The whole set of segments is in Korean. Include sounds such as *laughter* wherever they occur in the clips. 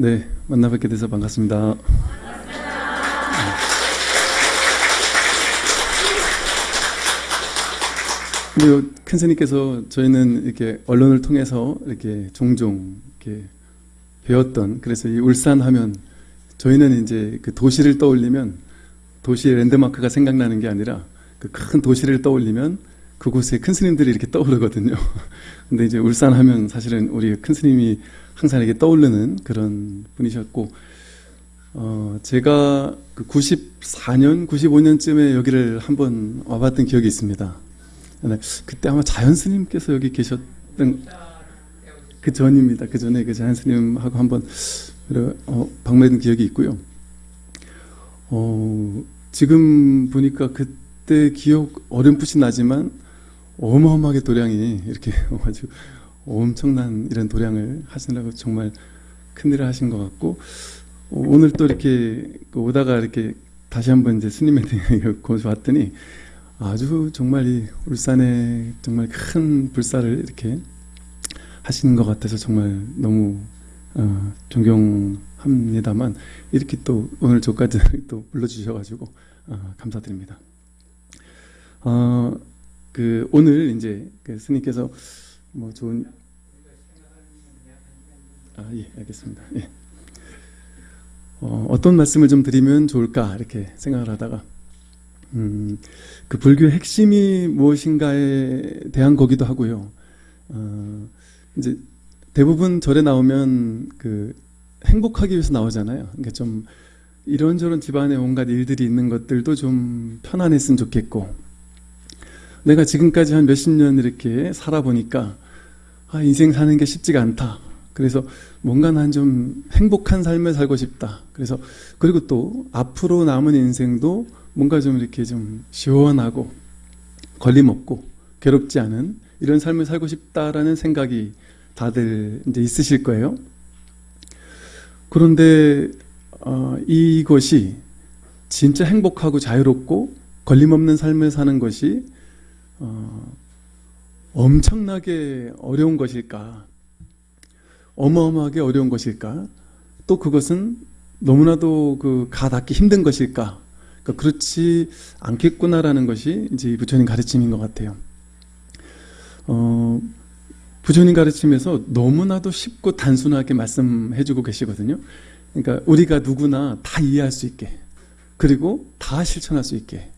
네, 만나 뵙게 돼서 반갑습니다. 그리고 큰 스님께서 저희는 이렇게 언론을 통해서 이렇게 종종 이렇게 배웠던 그래서 이 울산 하면 저희는 이제 그 도시를 떠올리면 도시의 랜드마크가 생각나는 게 아니라 그 큰 도시를 떠올리면 그곳에 큰 스님들이 이렇게 떠오르거든요. *laughs* 근데 이제 울산 하면 사실은 우리 큰 스님이 항상 이렇게 떠오르는 그런 분이셨고, 어, 제가 그 94년, 95년쯤에 여기를 한번 와봤던 기억이 있습니다. 네, 그때 아마 자연 스님께서 여기 계셨던 그 전입니다. 그 전에 그 자연 스님하고 한번 어, 방문했던 기억이 있고요. 어, 지금 보니까 그때 기억 어렴풋이 나지만 어마어마하게 도량이 이렇게 *laughs* 와가지고 엄청난 이런 도량을 하시느라고 정말 큰일을 하신 것 같고 어, 오늘 또 이렇게 오다가 이렇게 다시 한번 이제 대해 거기서 봤더니 아주 정말 이 울산에 정말 큰 불사를 이렇게 하시는 것 같아서 정말 너무 어, 존경합니다만 이렇게 또 오늘 저까지 *laughs* 또 불러주셔가지고 어, 감사드립니다. 어, 그 오늘 이제 그 스님께서 뭐 좋은 아 예 알겠습니다. 예. 어, 어떤 말씀을 좀 드리면 좋을까 이렇게 생각을 하다가 음, 그 불교의 핵심이 무엇인가에 대한 거기도 하고요. 어, 이제 대부분 절에 나오면 그 행복하기 위해서 나오잖아요. 그러니까 좀 이런저런 집안에 온갖 일들이 있는 것들도 좀 편안했으면 좋겠고 내가 지금까지 한 몇십 년 이렇게 살아보니까 아, 인생 사는 게 쉽지가 않다. 그래서 뭔가 난 좀 행복한 삶을 살고 싶다. 그래서 그리고 또 앞으로 남은 인생도 뭔가 좀 이렇게 좀 시원하고 걸림없고 괴롭지 않은 이런 삶을 살고 싶다라는 생각이 다들 이제 있으실 거예요. 그런데 어, 이것이 진짜 행복하고 자유롭고 걸림없는 삶을 사는 것이 어, 엄청나게 어려운 것일까? 어마어마하게 어려운 것일까? 또 그것은 너무나도 그 가닿기 힘든 것일까? 그러니까 그렇지 않겠구나라는 것이 이제 부처님 가르침인 것 같아요. 어, 부처님 가르침에서 너무나도 쉽고 단순하게 말씀해주고 계시거든요. 그러니까 우리가 누구나 다 이해할 수 있게 그리고 다 실천할 수 있게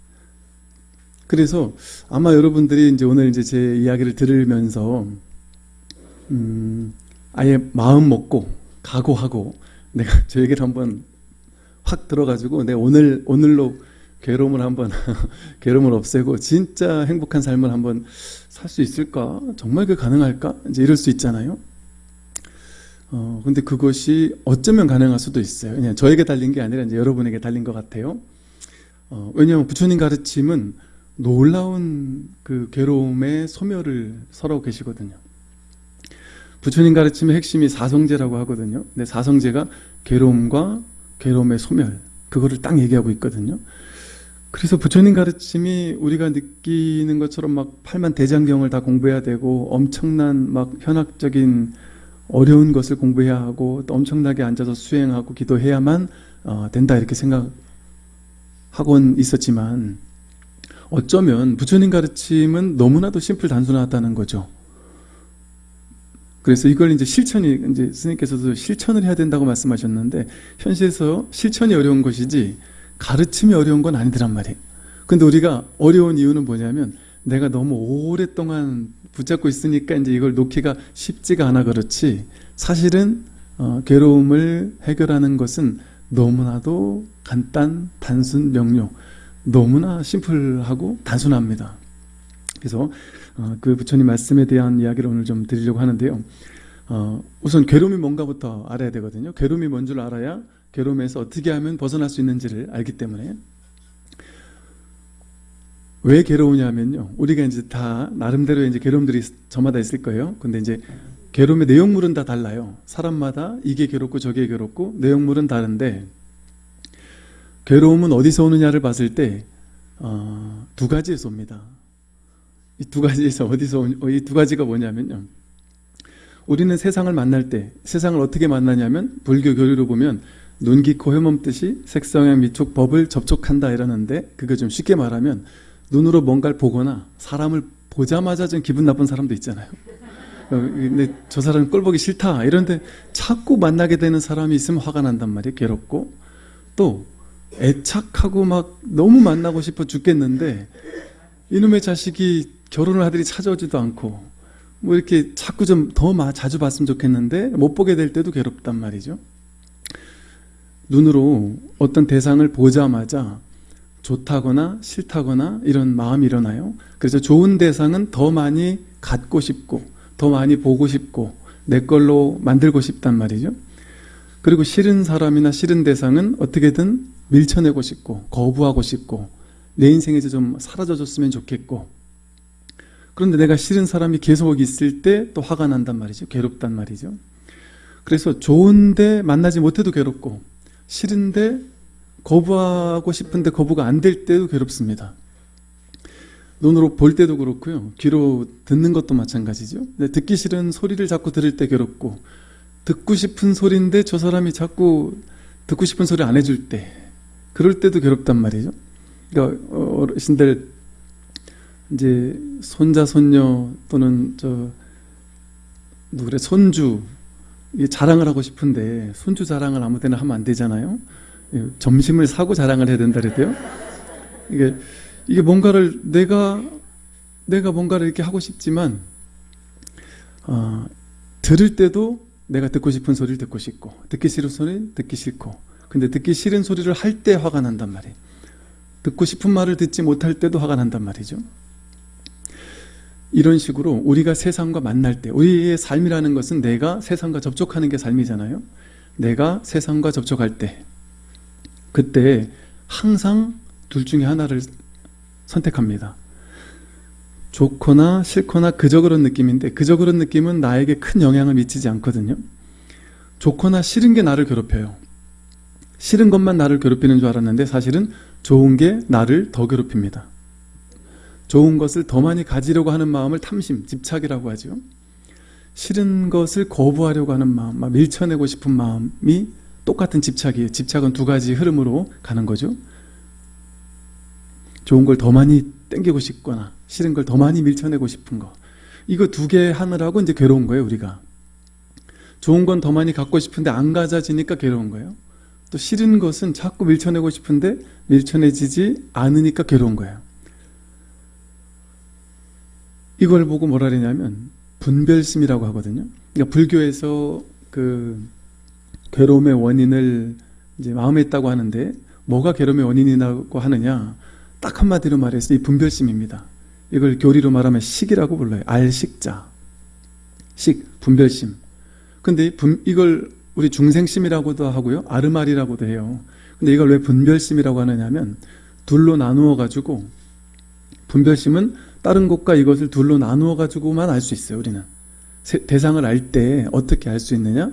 그래서 아마 여러분들이 이제 오늘 이제 제 이야기를 들으면서 음, 아예 마음 먹고 각오하고 내가 *laughs* 저 얘기를 한번 확 들어가지고 내가 오늘 오늘로 괴로움을 한번 *laughs* 괴로움을 없애고 진짜 행복한 삶을 한번 살 수 있을까? 정말 그 가능할까? 이제 이럴 수 있잖아요. 어, 근데 그것이 어쩌면 가능할 수도 있어요. 그냥 저에게 달린 게 아니라 이제 여러분에게 달린 것 같아요. 어, 왜냐하면 부처님 가르침은 놀라운 그 괴로움의 소멸을 설하고 계시거든요. 부처님 가르침의 핵심이 사성제라고 하거든요. 근데 사성제가 괴로움과 괴로움의 소멸 그거를 딱 얘기하고 있거든요. 그래서 부처님 가르침이 우리가 느끼는 것처럼 막 팔만 대장경을 다 공부해야 되고 엄청난 막 현학적인 어려운 것을 공부해야 하고 또 엄청나게 앉아서 수행하고 기도해야만 어, 된다 이렇게 생각하곤 있었지만 어쩌면 부처님 가르침은 너무나도 심플 단순하다는 거죠. 그래서 이걸 이제 실천이 이제 스님께서도 실천을 해야 된다고 말씀하셨는데 현실에서 실천이 어려운 것이지 가르침이 어려운 건 아니더란 말이에요. 근데 우리가 어려운 이유는 뭐냐면 내가 너무 오랫동안 붙잡고 있으니까 이제 이걸 놓기가 쉽지가 않아 그렇지 사실은 어, 괴로움을 해결하는 것은 너무나도 간단, 단순, 명료 너무나 심플하고 단순합니다. 그래서 어, 그 부처님 말씀에 대한 이야기를 오늘 좀 드리려고 하는데요. 어, 우선 괴로움이 뭔가부터 알아야 되거든요. 괴로움이 뭔 줄 알아야 괴로움에서 어떻게 하면 벗어날 수 있는지를 알기 때문에 왜 괴로우냐면요. 우리가 이제 다 나름대로 이제 괴로움들이 저마다 있을 거예요. 근데 이제 괴로움의 내용물은 다 달라요. 사람마다 이게 괴롭고 저게 괴롭고 내용물은 다른데 괴로움은 어디서 오느냐를 봤을 때두 어, 가지에서 옵니다. 이 두 가지에서 어디서 이 두 가지가 뭐냐면요. 우리는 세상을 만날 때 세상을 어떻게 만나냐면 불교 교리로 보면 눈, 귀, 코, 혐없듯이 색성향, 미촉, 법을 접촉한다 이러는데 그거 좀 쉽게 말하면 눈으로 뭔가를 보거나 사람을 보자마자 좀 기분 나쁜 사람도 있잖아요. 어, 근데 저 사람은 꼴 보기 싫다 이런데 자꾸 만나게 되는 사람이 있으면 화가 난단 말이에요. 괴롭고 또 애착하고 막 너무 만나고 싶어 죽겠는데 이놈의 자식이 결혼을 하더니 찾아오지도 않고 뭐 이렇게 자꾸 좀 더 자주 봤으면 좋겠는데 못 보게 될 때도 괴롭단 말이죠. 눈으로 어떤 대상을 보자마자 좋다거나 싫다거나 이런 마음이 일어나요. 그래서 좋은 대상은 더 많이 갖고 싶고 더 많이 보고 싶고 내 걸로 만들고 싶단 말이죠. 그리고 싫은 사람이나 싫은 대상은 어떻게든 밀쳐내고 싶고 거부하고 싶고 내 인생에서 좀 사라져 줬으면 좋겠고 그런데 내가 싫은 사람이 계속 있을 때 또 화가 난단 말이죠. 괴롭단 말이죠. 그래서 좋은데 만나지 못해도 괴롭고 싫은데 거부하고 싶은데 거부가 안 될 때도 괴롭습니다. 눈으로 볼 때도 그렇고요. 귀로 듣는 것도 마찬가지죠. 듣기 싫은 소리를 자꾸 들을 때 괴롭고 듣고 싶은 소리인데 저 사람이 자꾸 듣고 싶은 소리 안 해줄 때 그럴 때도 괴롭단 말이죠. 그러니까 어르신들 이제 손자 손녀 또는 저 누구래 손주 자랑을 하고 싶은데 손주 자랑을 아무데나 하면 안 되잖아요. 예, 점심을 사고 자랑을 해야 된다 그랬대요. 이게 이게 뭔가를 내가 내가 뭔가를 이렇게 하고 싶지만 어, 들을 때도 내가 듣고 싶은 소리를 듣고 싶고 듣기 싫은 소리는 듣기 싫고 근데 듣기 싫은 소리를 할 때 화가 난단 말이에요. 듣고 싶은 말을 듣지 못할 때도 화가 난단 말이죠. 이런 식으로 우리가 세상과 만날 때 우리의 삶이라는 것은 내가 세상과 접촉하는 게 삶이잖아요. 내가 세상과 접촉할 때 그때 항상 둘 중에 하나를 선택합니다. 좋거나 싫거나 그저 그런 느낌인데 그저 그런 느낌은 나에게 큰 영향을 미치지 않거든요. 좋거나 싫은 게 나를 괴롭혀요. 싫은 것만 나를 괴롭히는 줄 알았는데 사실은 좋은 게 나를 더 괴롭힙니다. 좋은 것을 더 많이 가지려고 하는 마음을 탐심, 집착이라고 하죠. 싫은 것을 거부하려고 하는 마음, 막 밀쳐내고 싶은 마음이 똑같은 집착이에요. 집착은 두 가지 흐름으로 가는 거죠. 좋은 걸 더 많이 땡기고 싶거나 싫은 걸 더 많이 밀쳐내고 싶은 거. 이거 두 개 하느라고 이제 괴로운 거예요, 우리가. 좋은 건 더 많이 갖고 싶은데 안 가져지니까 괴로운 거예요. 또 싫은 것은 자꾸 밀쳐내고 싶은데 밀쳐내지지 않으니까 괴로운 거예요. 이걸 보고 뭐라 그러냐면 분별심이라고 하거든요. 그러니까 불교에서 그 괴로움의 원인을 이제 마음에 있다고 하는데 뭐가 괴로움의 원인이라고 하느냐 딱 한마디로 말해서 이 분별심입니다. 이걸 교리로 말하면 식이라고 불러요. 알식자. 식, 분별심. 근데 이걸 우리 중생심이라고도 하고요. 아르말이라고도 해요. 근데 이걸 왜 분별심이라고 하느냐면 둘로 나누어 가지고 분별심은 다른 것과 이것을 둘로 나누어 가지고만 알 수 있어요. 우리는 대상을 알 때 어떻게 알 수 있느냐?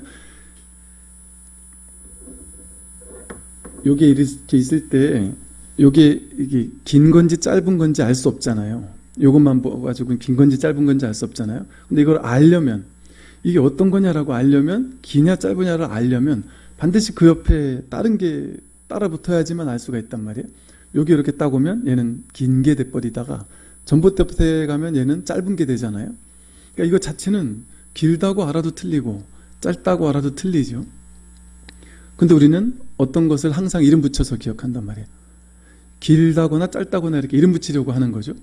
요게 이렇게 있을 때 요게 이게 긴 건지 짧은 건지 알 수 없잖아요. 요것만 보가지고 긴 건지 짧은 건지 알 수 없잖아요. 근데 이걸 알려면 이게 어떤 거냐라고 알려면 기냐 짧으냐를 알려면 반드시 그 옆에 다른 게 따라 붙어야지만 알 수가 있단 말이에요. 여기 이렇게 따보면 얘는 긴 게 돼버리다가 전봇대에 가면 얘는 짧은 게 되잖아요. 그러니까 이거 자체는 길다고 알아도 틀리고 짧다고 알아도 틀리죠. 근데 우리는 어떤 것을 항상 이름 붙여서 기억한단 말이에요. 길다거나 짧다거나 이렇게 이름 붙이려고 하는 거죠.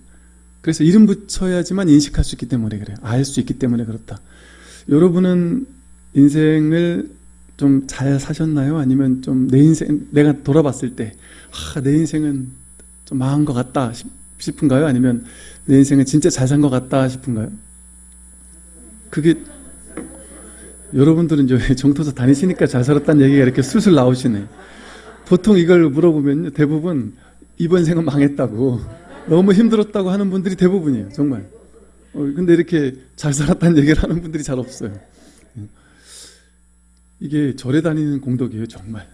그래서 이름 붙여야지만 인식할 수 있기 때문에 그래요. 알 수 있기 때문에 그렇다. 여러분은 인생을 좀 잘 사셨나요? 아니면 좀 내 인생, 내가 돌아봤을 때, 아, 내 인생은 좀 망한 것 같다 싶은가요? 아니면 내 인생은 진짜 잘 산 것 같다 싶은가요? 그게 여러분들은 이제 *laughs* 정토사 다니시니까 잘 살았다는 얘기가 이렇게 술술 나오시네. 보통 이걸 물어보면 대부분 이번 생은 망했다고 너무 힘들었다고 하는 분들이 대부분이에요. 정말. 어, 근데 이렇게 잘 살았다는 얘기를 하는 분들이 잘 없어요. 이게 절에 다니는 공덕이에요. 정말.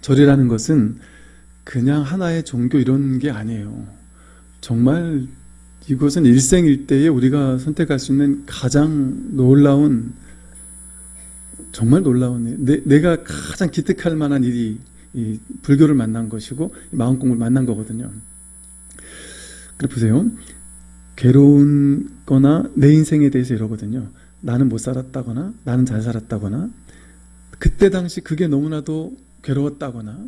절이라는 것은 그냥 하나의 종교 이런 게 아니에요. 정말 이것은 일생일대에 우리가 선택할 수 있는 가장 놀라운 정말 놀라운 일. 내, 내가 가장 기특할 만한 일이 이 불교를 만난 것이고 마음 공부를 만난 거거든요. 보세요. 괴로운 거나 내 인생에 대해서 이러거든요. 나는 못 살았다거나 나는 잘 살았다거나 그때 당시 그게 너무나도 괴로웠다거나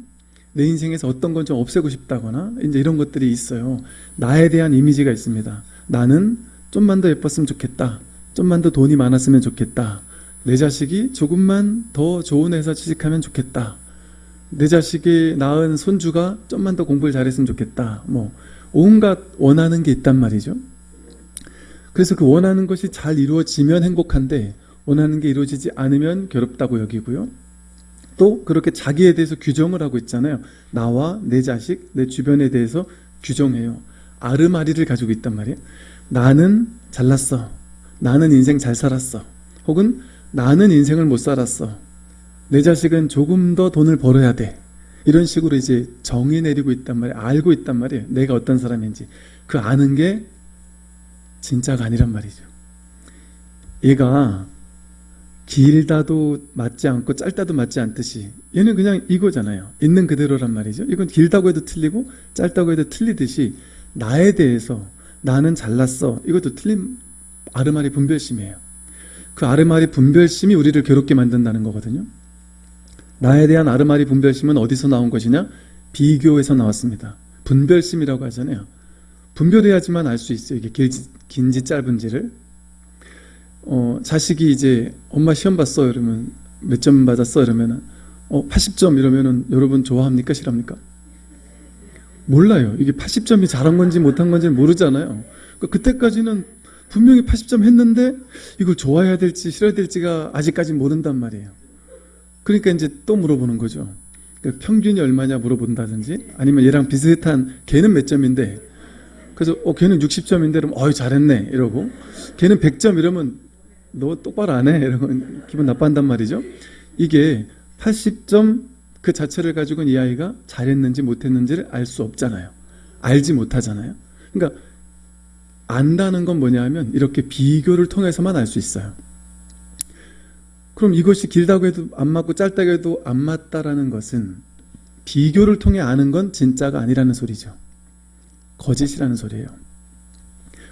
내 인생에서 어떤 건 좀 없애고 싶다거나 이제 이런 것들이 있어요. 나에 대한 이미지가 있습니다. 나는 좀만 더 예뻤으면 좋겠다. 좀만 더 돈이 많았으면 좋겠다. 내 자식이 조금만 더 좋은 회사 취직하면 좋겠다. 내 자식이 낳은 손주가 좀만 더 공부를 잘했으면 좋겠다. 뭐 온갖 원하는 게 있단 말이죠. 그래서 그 원하는 것이 잘 이루어지면 행복한데 원하는 게 이루어지지 않으면 괴롭다고 여기고요. 또 그렇게 자기에 대해서 규정을 하고 있잖아요. 나와 내 자식, 내 주변에 대해서 규정해요. 아르마리를 가지고 있단 말이에요. 나는 잘났어. 나는 인생 잘 살았어. 혹은 나는 인생을 못 살았어. 내 자식은 조금 더 돈을 벌어야 돼. 이런 식으로 이제 정의 내리고 있단 말이에요. 알고 있단 말이에요. 내가 어떤 사람인지. 그 아는 게 진짜가 아니란 말이죠. 얘가 길다도 맞지 않고 짧다도 맞지 않듯이 얘는 그냥 이거잖아요. 있는 그대로란 말이죠. 이건 길다고 해도 틀리고 짧다고 해도 틀리듯이 나에 대해서 나는 잘났어. 이것도 틀린 아르마리 분별심이에요. 그 아르마리 분별심이 우리를 괴롭게 만든다는 거거든요. 나에 대한 아르마리 분별심은 어디서 나온 것이냐? 비교에서 나왔습니다. 분별심이라고 하잖아요. 분별해야지만 알 수 있어요. 이게 길지, 긴지 짧은지를. 어, 자식이 이제 엄마 시험 봤어 이러면 몇 점 받았어 이러면은 어, 80점 이러면은 여러분 좋아합니까 싫합니까? 몰라요. 이게 80점이 잘한 건지 못한 건지 모르잖아요. 그러니까 그때까지는 분명히 80점 했는데 이걸 좋아해야 될지 싫어야 될지가 아직까지 모른단 말이에요. 그러니까 이제 또 물어보는 거죠. 그러니까 평균이 얼마냐 물어본다든지 아니면 얘랑 비슷한 걔는 몇 점인데 그래서 어 걔는 60점인데 그러면 어이 잘했네 이러고 걔는 100점 이러면 너 똑바로 안 해 이러면 기분 나빠한단 말이죠. 이게 80점 그 자체를 가지고는 이 아이가 잘했는지 못했는지를 알 수 없잖아요. 알지 못하잖아요. 그러니까 안다는 건 뭐냐 하면 이렇게 비교를 통해서만 알 수 있어요. 그럼 이것이 길다고 해도 안 맞고 짧다고 해도 안 맞다라는 것은 비교를 통해 아는 건 진짜가 아니라는 소리죠. 거짓이라는 소리예요.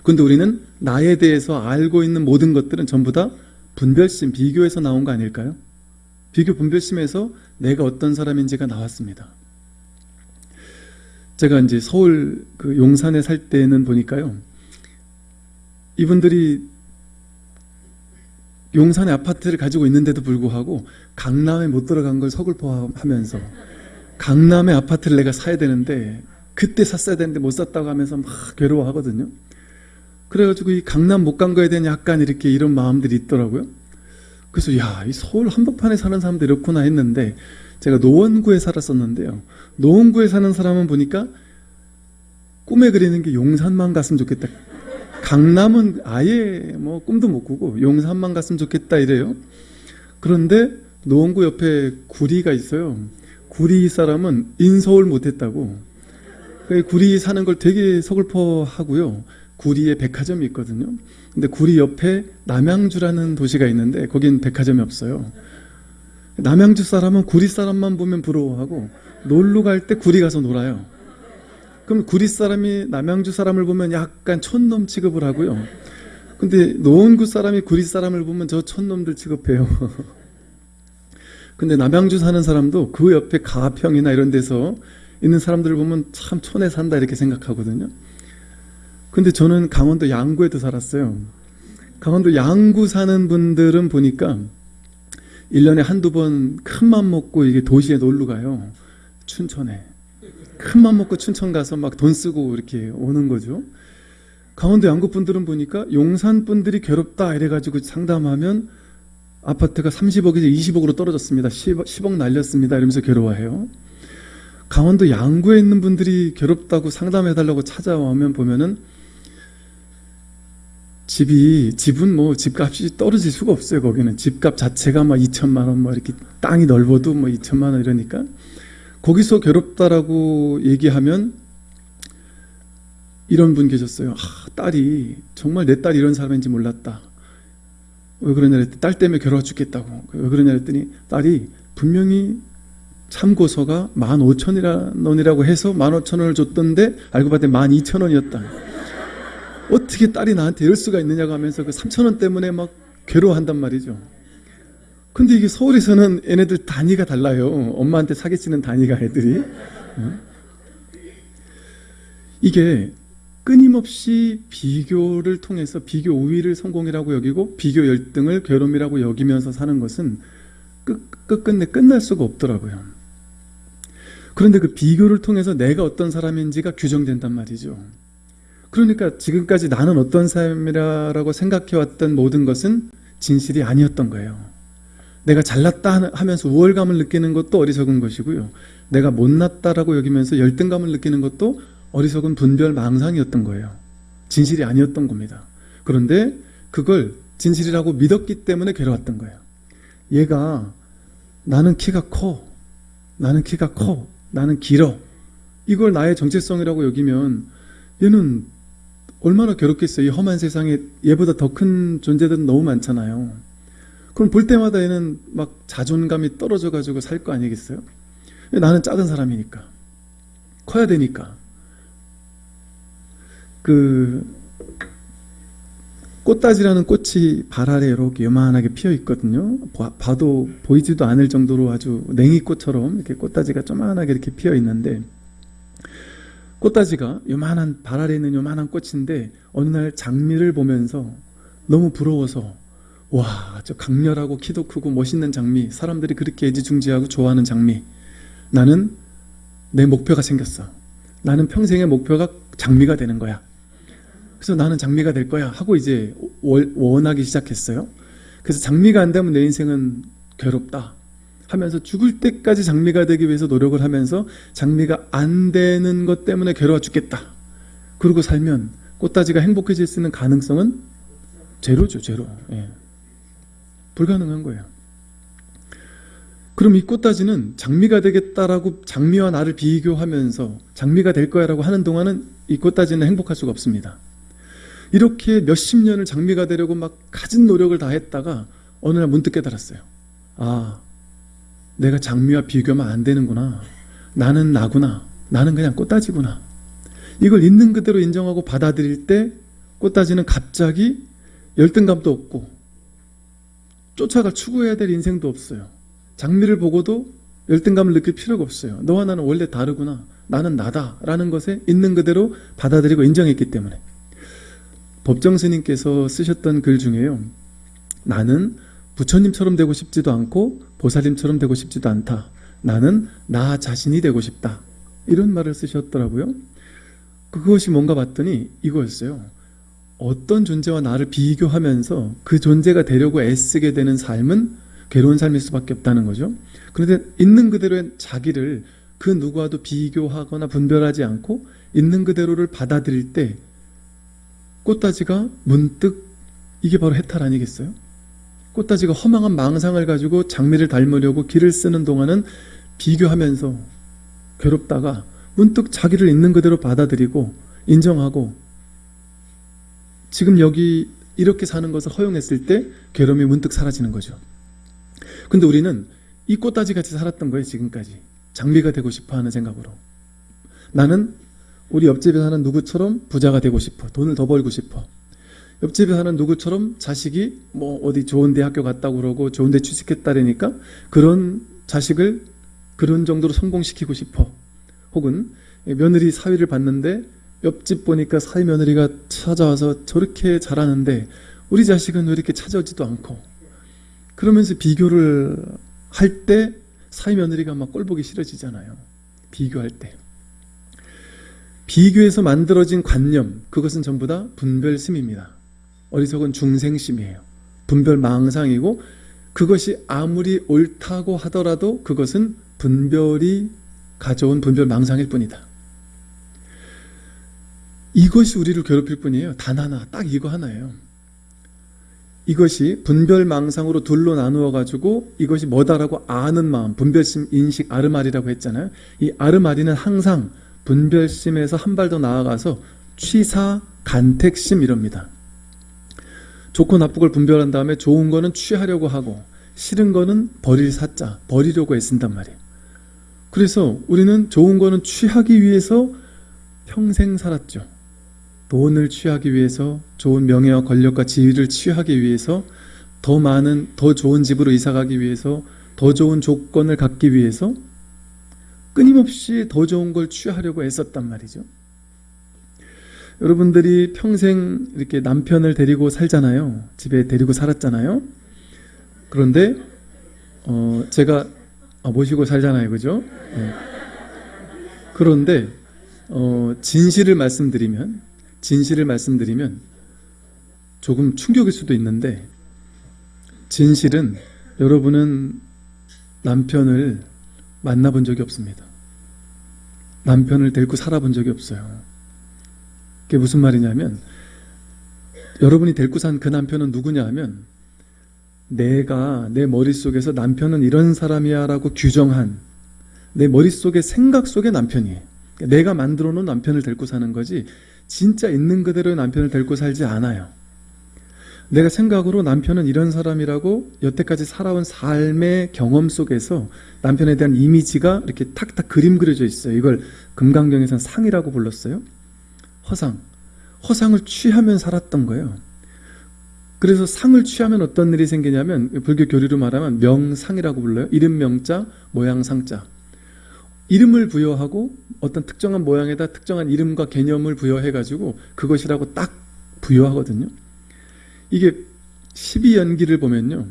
근데 우리는 나에 대해서 알고 있는 모든 것들은 전부 다 분별심, 비교에서 나온 거 아닐까요? 비교 분별심에서 내가 어떤 사람인지가 나왔습니다. 제가 이제 서울 그 용산에 살 때는 보니까요. 이분들이 용산에 아파트를 가지고 있는데도 불구하고 강남에 못 들어간 걸 서글퍼하면서 강남에 아파트를 내가 사야 되는데 그때 샀어야 되는데 못 샀다고 하면서 막 괴로워하거든요. 그래가지고 이 강남 못 간 거에 대한 약간 이렇게 이런 마음들이 있더라고요. 그래서 야, 이 서울 한복판에 사는 사람들 이렇구나 했는데 제가 노원구에 살았었는데요. 노원구에 사는 사람은 보니까 꿈에 그리는 게 용산만 갔으면 좋겠다. 강남은 아예 뭐 꿈도 못 꾸고 용산만 갔으면 좋겠다 이래요. 그런데 노원구 옆에 구리가 있어요. 구리 사람은 인서울 못했다고. 그 구리 사는 걸 되게 서글퍼 하고요. 구리에 백화점이 있거든요. 근데 구리 옆에 남양주라는 도시가 있는데 거긴 백화점이 없어요. 남양주 사람은 구리 사람만 보면 부러워하고 놀러 갈 때 구리 가서 놀아요. 그럼 구리 사람이 남양주 사람을 보면 약간 촌놈 취급을 하고요. 근데 노원구 사람이 구리 사람을 보면 저 촌놈들 취급해요. *laughs* 근데 남양주 사는 사람도 그 옆에 가평이나 이런 데서 있는 사람들을 보면 참 촌에 산다 이렇게 생각하거든요. 근데 저는 강원도 양구에도 살았어요. 강원도 양구 사는 분들은 보니까 1년에 한두 번 큰 맘 먹고 이게 도시에 놀러 가요. 춘천에. 큰맘 먹고 춘천 가서 막 돈 쓰고 이렇게 오는 거죠. 강원도 양구 분들은 보니까 용산 분들이 괴롭다 이래가지고 상담하면 아파트가 30억에서 20억으로 떨어졌습니다. 10억, 10억 날렸습니다. 이러면서 괴로워해요. 강원도 양구에 있는 분들이 괴롭다고 상담해달라고 찾아오면 보면은 집이 집은 뭐 집값이 떨어질 수가 없어요. 거기는 집값 자체가 막 2천만 원, 뭐 이렇게 땅이 넓어도 뭐 2천만 원 이러니까 거기서 괴롭다라고 얘기하면 이런 분 계셨어요. 아, 딸이 정말 내 딸이 이런 사람인지 몰랐다. 왜 그러냐 했더니 딸 때문에 괴로워 죽겠다고. 왜 그러냐 했더니 딸이 분명히 참고서가 15,000원이라고 해서 15,000원을 줬던데 알고 봤더니 12,000원이었다. 어떻게 딸이 나한테 이럴 수가 있느냐고 하면서 그 3,000원 때문에 막 괴로워한단 말이죠. 근데 이게 서울에서는 얘네들 단위가 달라요. 엄마한테 사기치는 단위가 애들이. 어? 이게 끊임없이 비교를 통해서 비교 우위를 성공이라고 여기고 비교 열등을 괴로움이라고 여기면서 사는 것은 끝, 끝끝내 끝날 수가 없더라고요. 그런데 그 비교를 통해서 내가 어떤 사람인지가 규정된단 말이죠. 그러니까 지금까지 나는 어떤 사람이라고 생각해왔던 모든 것은 진실이 아니었던 거예요. 내가 잘났다 하면서 우월감을 느끼는 것도 어리석은 것이고요. 내가 못났다라고 여기면서 열등감을 느끼는 것도 어리석은 분별 망상이었던 거예요. 진실이 아니었던 겁니다. 그런데 그걸 진실이라고 믿었기 때문에 괴로웠던 거예요. 얘가 나는 키가 커. 나는 키가 커. 나는 길어. 이걸 나의 정체성이라고 여기면 얘는 얼마나 괴롭겠어요. 이 험한 세상에 얘보다 더 큰 존재들은 너무 많잖아요. 그럼 볼 때마다 얘는 막 자존감이 떨어져 가지고 살 거 아니겠어요? 나는 작은 사람이니까. 커야 되니까. 그 꽃다지라는 꽃이 발 아래 이렇게 요만하게 피어 있거든요. 봐, 도 보이지도 않을 정도로 아주 냉이꽃처럼 이렇게 꽃다지가 조만하게 이렇게 피어 있는데 꽃다지가 요만한 발 아래 있는 요만한 꽃인데 어느 날 장미를 보면서 너무 부러워서 와, 저 강렬하고 키도 크고 멋있는 장미, 사람들이 그렇게 애지중지하고 좋아하는 장미. 나는 내 목표가 생겼어. 나는 평생의 목표가 장미가 되는 거야. 그래서 나는 장미가 될 거야 하고 이제 원하기 시작했어요. 그래서 장미가 안 되면 내 인생은 괴롭다 하면서 죽을 때까지 장미가 되기 위해서 노력을 하면서 장미가 안 되는 것 때문에 괴로워 죽겠다. 그러고 살면 꽃다지가 행복해질 수 있는 가능성은 제로죠, 제로. 예. 불가능한 거예요. 그럼 이 꽃다지는 장미가 되겠다라고 장미와 나를 비교하면서 장미가 될 거야라고 하는 동안은 이 꽃다지는 행복할 수가 없습니다. 이렇게 몇십 년을 장미가 되려고 막 가진 노력을 다 했다가 어느 날 문득 깨달았어요. 아, 내가 장미와 비교하면 안 되는구나. 나는 나구나. 나는 그냥 꽃다지구나. 이걸 있는 그대로 인정하고 받아들일 때 꽃다지는 갑자기 열등감도 없고 쫓아가 추구해야 될 인생도 없어요. 장미를 보고도 열등감을 느낄 필요가 없어요. 너와 나는 원래 다르구나. 나는 나다. 라는 것에 있는 그대로 받아들이고 인정했기 때문에. 법정 스님께서 쓰셨던 글 중에요. 나는 부처님처럼 되고 싶지도 않고 보살님처럼 되고 싶지도 않다. 나는 나 자신이 되고 싶다. 이런 말을 쓰셨더라고요. 그것이 뭔가 봤더니 이거였어요. 어떤 존재와 나를 비교하면서 그 존재가 되려고 애쓰게 되는 삶은 괴로운 삶일 수밖에 없다는 거죠. 그런데 있는 그대로의 자기를 그 누구와도 비교하거나 분별하지 않고 있는 그대로를 받아들일 때 꽃다지가 문득 이게 바로 해탈 아니겠어요? 꽃다지가 허망한 망상을 가지고 장미를 닮으려고 길을 쓰는 동안은 비교하면서 괴롭다가 문득 자기를 있는 그대로 받아들이고 인정하고 지금 여기 이렇게 사는 것을 허용했을 때 괴로움이 문득 사라지는 거죠. 근데 우리는 이 꽃다지 같이 살았던 거예요, 지금까지. 장미가 되고 싶어 하는 생각으로. 나는 우리 옆집에 사는 누구처럼 부자가 되고 싶어. 돈을 더 벌고 싶어. 옆집에 사는 누구처럼 자식이 뭐 어디 좋은 대학교 갔다고 그러고 좋은 데 취직했다라니까 그런 자식을 그런 정도로 성공시키고 싶어. 혹은 며느리 사위를 봤는데 옆집 보니까 사위 며느리가 찾아와서 저렇게 잘하는데 우리 자식은 왜 이렇게 찾아오지도 않고 그러면서 비교를 할 때 사위 며느리가 막 꼴보기 싫어지잖아요. 비교할 때. 비교해서 만들어진 관념, 그것은 전부 다 분별심입니다. 어리석은 중생심이에요. 분별망상이고 그것이 아무리 옳다고 하더라도 그것은 분별이 가져온 분별망상일 뿐이다. 이것이 우리를 괴롭힐 뿐이에요. 단 하나, 딱 이거 하나예요. 이것이 분별망상으로 둘로 나누어 가지고 이것이 뭐다라고 아는 마음, 분별심, 인식, 아르마리라고 했잖아요. 이 아르마리는 항상 분별심에서 한 발 더 나아가서 취사, 간택심 이럽니다. 좋고 나쁘고를 분별한 다음에 좋은 거는 취하려고 하고 싫은 거는 버릴 사자, 버리려고 애쓴단 말이에요. 그래서 우리는 좋은 거는 취하기 위해서 평생 살았죠. 돈을 취하기 위해서 좋은 명예와 권력과 지위를 취하기 위해서 더 많은 더 좋은 집으로 이사 가기 위해서 더 좋은 조건을 갖기 위해서 끊임없이 더 좋은 걸 취하려고 애썼단 말이죠. 여러분들이 평생 이렇게 남편을 데리고 살잖아요. 집에 데리고 살았잖아요. 그런데 어 제가 아, 모시고 살잖아요, 그죠? 네. 그런데 어 진실을 말씀드리면 진실을 말씀드리면 조금 충격일 수도 있는데 진실은 여러분은 남편을 만나본 적이 없습니다. 남편을 데리고 살아본 적이 없어요. 그게 무슨 말이냐면 여러분이 데리고 산 그 남편은 누구냐 하면 내가 내 머릿속에서 남편은 이런 사람이야 라고 규정한 내 머릿속의 생각 속의 남편이에요. 내가 만들어 놓은 남편을 데리고 사는 거지 진짜 있는 그대로의 남편을 데리고 살지 않아요. 내가 생각으로 남편은 이런 사람이라고 여태까지 살아온 삶의 경험 속에서 남편에 대한 이미지가 이렇게 탁탁 그림 그려져 있어요. 이걸 금강경에서는 상이라고 불렀어요. 허상. 허상을 취하면 살았던 거예요. 그래서 상을 취하면 어떤 일이 생기냐면 불교 교리로 말하면 명상이라고 불러요. 이름 명자, 모양 상자. 이름을 부여하고 어떤 특정한 모양에다 특정한 이름과 개념을 부여해가지고 그것이라고 딱 부여하거든요. 이게 12연기를 보면요.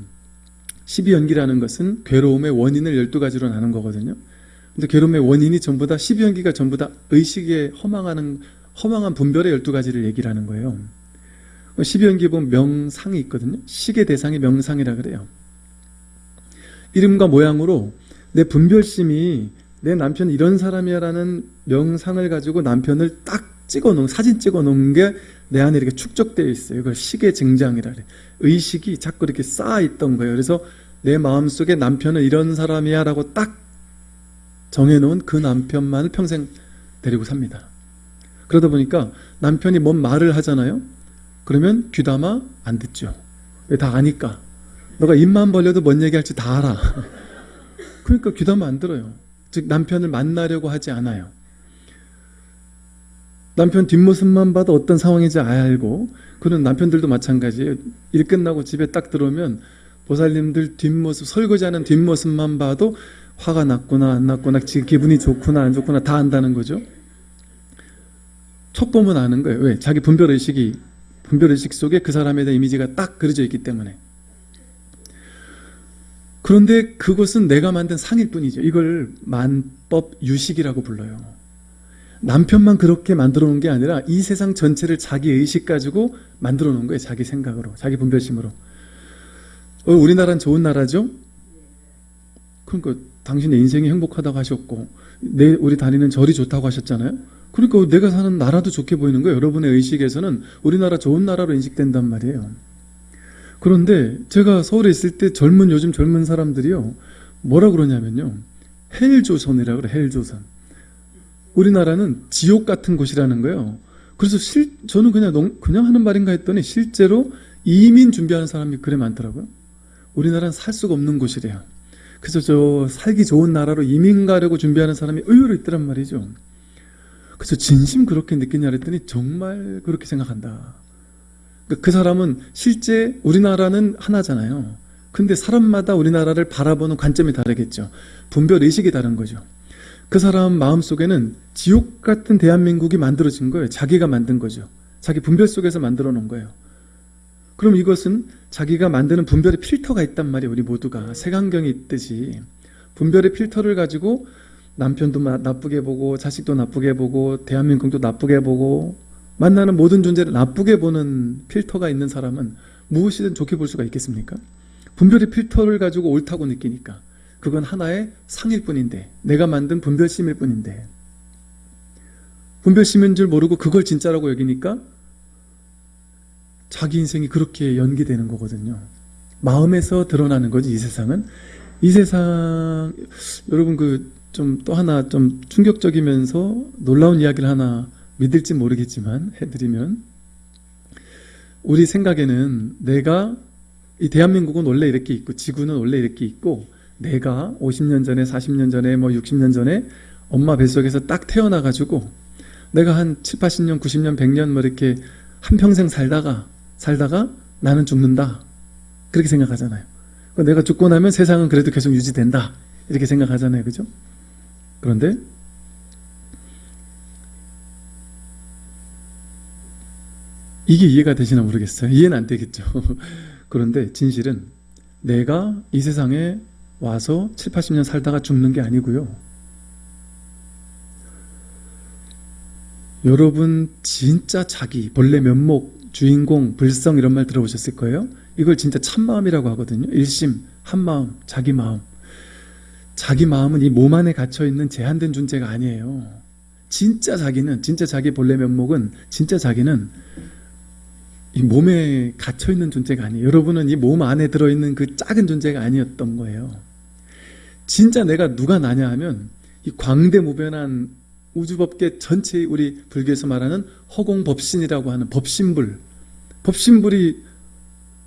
12연기라는 것은 괴로움의 원인을 12가지로 나눈 거거든요. 근데 괴로움의 원인이 전부 다 12연기가 전부 다 의식에 허망하는 허망한 분별의 12가지를 얘기를 하는 거예요. 12연기에 보면 명상이 있거든요. 식의 대상이 명상이라 그래요. 이름과 모양으로 내 분별심이 내 남편은 이런 사람이야라는 명상을 가지고 남편을 딱 찍어 놓은 사진 찍어 놓은 게 내 안에 이렇게 축적되어 있어요. 이걸 식의 증장이라 그래. 의식이 자꾸 이렇게 쌓아 있던 거예요. 그래서 내 마음속에 남편은 이런 사람이야라고 딱 정해 놓은 그 남편만을 평생 데리고 삽니다. 그러다 보니까 남편이 뭔 말을 하잖아요. 그러면 귀담아 안 듣죠. 왜 다 아니까. 너가 입만 벌려도 뭔 얘기할지 다 알아. *laughs* 그러니까 귀담아 안 들어요. 즉 남편을 만나려고 하지 않아요. 남편 뒷모습만 봐도 어떤 상황인지 알고 그런 남편들도 마찬가지예요. 일 끝나고 집에 딱 들어오면 보살님들 뒷모습 설거지하는 뒷모습만 봐도 화가 났구나 안 났구나 지금 기분이 좋구나 안 좋구나 다 안다는 거죠. 첫 보면 아는 거예요. 왜? 자기 분별의식이 분별의식 속에 그 사람에 대한 이미지가 딱 그려져 있기 때문에 그런데 그것은 내가 만든 상일 뿐이죠. 이걸 만법 유식이라고 불러요. 남편만 그렇게 만들어 놓은 게 아니라 이 세상 전체를 자기 의식 가지고 만들어 놓은 거예요. 자기 생각으로, 자기 분별심으로. 어, 우리나라는 좋은 나라죠? 그러니까 당신의 인생이 행복하다고 하셨고 내 우리 다니는 절이 좋다고 하셨잖아요. 그러니까 내가 사는 나라도 좋게 보이는 거예요. 여러분의 의식에서는 우리나라 좋은 나라로 인식된단 말이에요. 그런데 제가 서울에 있을 때 젊은 요즘 젊은 사람들이요. 뭐라 그러냐면요. 헬조선이라 그래. 헬조선. 우리나라는 지옥 같은 곳이라는 거예요. 그래서 실 저는 그냥 농, 그냥 하는 말인가 했더니 실제로 이민 준비하는 사람이 그래 많더라고요. 우리나라는 살 수가 없는 곳이래요. 그래서 저 살기 좋은 나라로 이민 가려고 준비하는 사람이 의외로 있더란 말이죠. 그래서 진심 그렇게 느끼냐 그랬더니 정말 그렇게 생각한다. 그러니까 그 사람은 실제 우리나라는 하나잖아요. 근데 사람마다 우리나라를 바라보는 관점이 다르겠죠. 분별 의식이 다른 거죠. 그 사람 마음속에는 지옥 같은 대한민국이 만들어진 거예요. 자기가 만든 거죠. 자기 분별 속에서 만들어 놓은 거예요. 그럼 이것은 자기가 만드는 분별의 필터가 있단 말이에요. 우리 모두가 색안경이 있듯이 분별의 필터를 가지고 남편도 나쁘게 보고 자식도 나쁘게 보고 대한민국도 나쁘게 보고 만나는 모든 존재를 나쁘게 보는 필터가 있는 사람은 무엇이든 좋게 볼 수가 있겠습니까? 분별의 필터를 가지고 옳다고 느끼니까 그건 하나의 상일 뿐인데 내가 만든 분별심일 뿐인데 분별심인 줄 모르고 그걸 진짜라고 여기니까 자기 인생이 그렇게 연기되는 거거든요. 마음에서 드러나는 거지 이 세상은 이 세상 여러분 그 좀 또 하나 좀 충격적이면서 놀라운 이야기를 하나 믿을지 모르겠지만 해드리면 우리 생각에는 내가 이 대한민국은 원래 이렇게 있고 지구는 원래 이렇게 있고 내가 50년 전에 40년 전에 뭐 60년 전에 엄마 뱃속에서 딱 태어나 가지고 내가 한 7, 80년, 90년, 100년 뭐 이렇게 한평생 살다가 살다가 나는 죽는다. 그렇게 생각하잖아요. 내가 죽고 나면 세상은 그래도 계속 유지된다. 이렇게 생각하잖아요. 그죠? 그런데 이게 이해가 되시나 모르겠어요. 이해는 안 되겠죠. *laughs* 그런데 진실은 내가 이 세상에 와서 7, 80년 살다가 죽는 게 아니고요. 여러분 진짜 자기, 본래 면목, 주인공, 불성 이런 말 들어보셨을 거예요. 이걸 진짜 참마음이라고 하거든요. 일심, 한마음, 자기 마음. 자기 마음은 이 몸 안에 갇혀 있는 제한된 존재가 아니에요. 진짜 자기는, 진짜 자기 본래 면목은, 진짜 자기는 이 몸에 갇혀 있는 존재가 아니에요. 여러분은 이 몸 안에 들어있는 그 작은 존재가 아니었던 거예요. 진짜 내가 누가 나냐 하면 이 광대무변한 우주법계 전체의 우리 불교에서 말하는 허공법신이라고 하는 법신불. 법신불이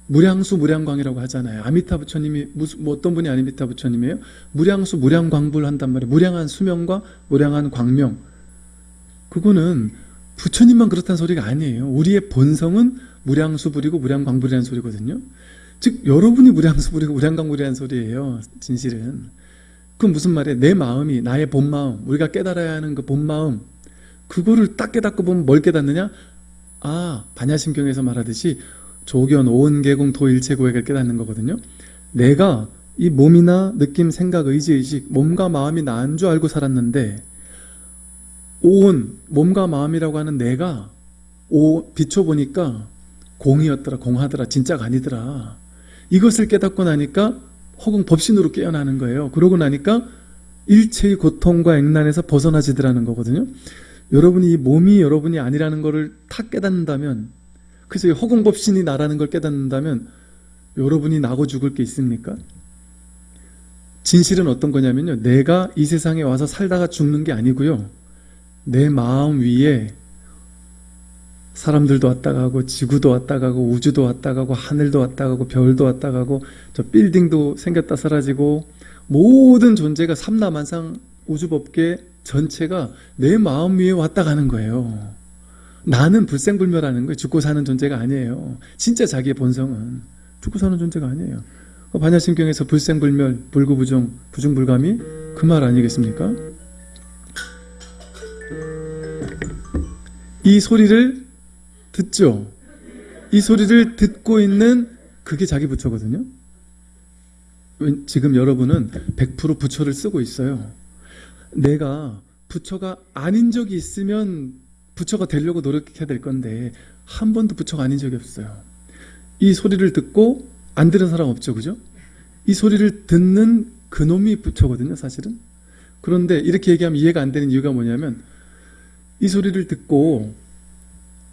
무량수 무량광이라고 하잖아요. 아미타 부처님이 무슨 뭐 어떤 분이 아미타 부처님이에요? 무량수 무량광불 한단 말이에요. 무량한 수명과 무량한 광명. 그거는 부처님만 그렇다는 소리가 아니에요. 우리의 본성은 무량수불이고 무량광불이라는 소리거든요. 즉 여러분이 무량수불이고 무량광불이라는 소리예요. 진실은. 그건 무슨 말이에요? 내 마음이 나의 본마음 우리가 깨달아야 하는 그 본마음 그거를 딱 깨닫고 보면 뭘 깨닫느냐? 아 반야심경에서 말하듯이 조견, 오은계공, 도일체고액을 깨닫는 거거든요. 내가 이 몸이나 느낌, 생각, 의지, 의식 몸과 마음이 나인 줄 알고 살았는데 오온, 몸과 마음이라고 하는 내가 오, 비춰보니까 공이었더라, 공하더라, 진짜가 아니더라. 이것을 깨닫고 나니까 혹은 법신으로 깨어나는 거예요. 그러고 나니까 일체의 고통과 액난에서 벗어나지더라는 거거든요. 여러분이 이 몸이 여러분이 아니라는 것을 탁 깨닫는다면 그래서 허공법신이 나라는 걸 깨닫는다면 여러분이 나고 죽을 게 있습니까? 진실은 어떤 거냐면요. 내가 이 세상에 와서 살다가 죽는 게 아니고요. 내 마음 위에 사람들도 왔다 가고 지구도 왔다 가고 우주도 왔다 가고 하늘도 왔다 가고 별도 왔다 가고 저 빌딩도 생겼다 사라지고 모든 존재가 삼라만상 우주법계 전체가 내 마음 위에 왔다 가는 거예요. 나는 불생불멸하는 거예요. 죽고 사는 존재가 아니에요. 진짜 자기의 본성은 죽고 사는 존재가 아니에요. 반야심경에서 불생불멸, 불구부정, 부중불감이 그 말 아니겠습니까? 이 소리를 듣죠. 이 소리를 듣고 있는 그게 자기 부처거든요. 지금 여러분은 100% 부처를 쓰고 있어요. 내가 부처가 아닌 적이 있으면 부처가 되려고 노력해야 될 건데 한 번도 부처가 아닌 적이 없어요. 이 소리를 듣고 안 들은 사람 없죠. 그죠? 이 소리를 듣는 그놈이 부처거든요. 사실은. 그런데 이렇게 얘기하면 이해가 안 되는 이유가 뭐냐면 이 소리를 듣고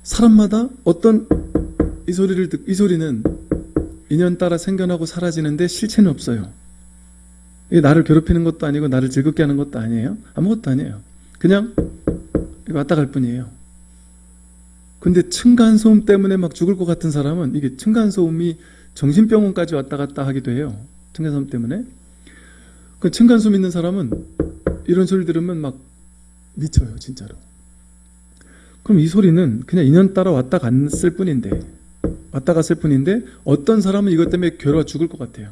사람마다 어떤 이 소리를 듣, 이 소리는 인연 따라 생겨나고 사라지는데 실체는 없어요. 이게 나를 괴롭히는 것도 아니고 나를 즐겁게 하는 것도 아니에요. 아무것도 아니에요. 그냥 왔다 갈 뿐이에요. 근데 층간소음 때문에 막 죽을 것 같은 사람은 이게 층간소음이 정신병원까지 왔다 갔다 하기도 해요. 층간소음 때문에. 그 층간소음 있는 사람은 이런 소리 들으면 막 미쳐요, 진짜로. 그럼 이 소리는 그냥 인연 따라 왔다 갔을 뿐인데, 왔다 갔을 뿐인데, 어떤 사람은 이것 때문에 괴로워 죽을 것 같아요.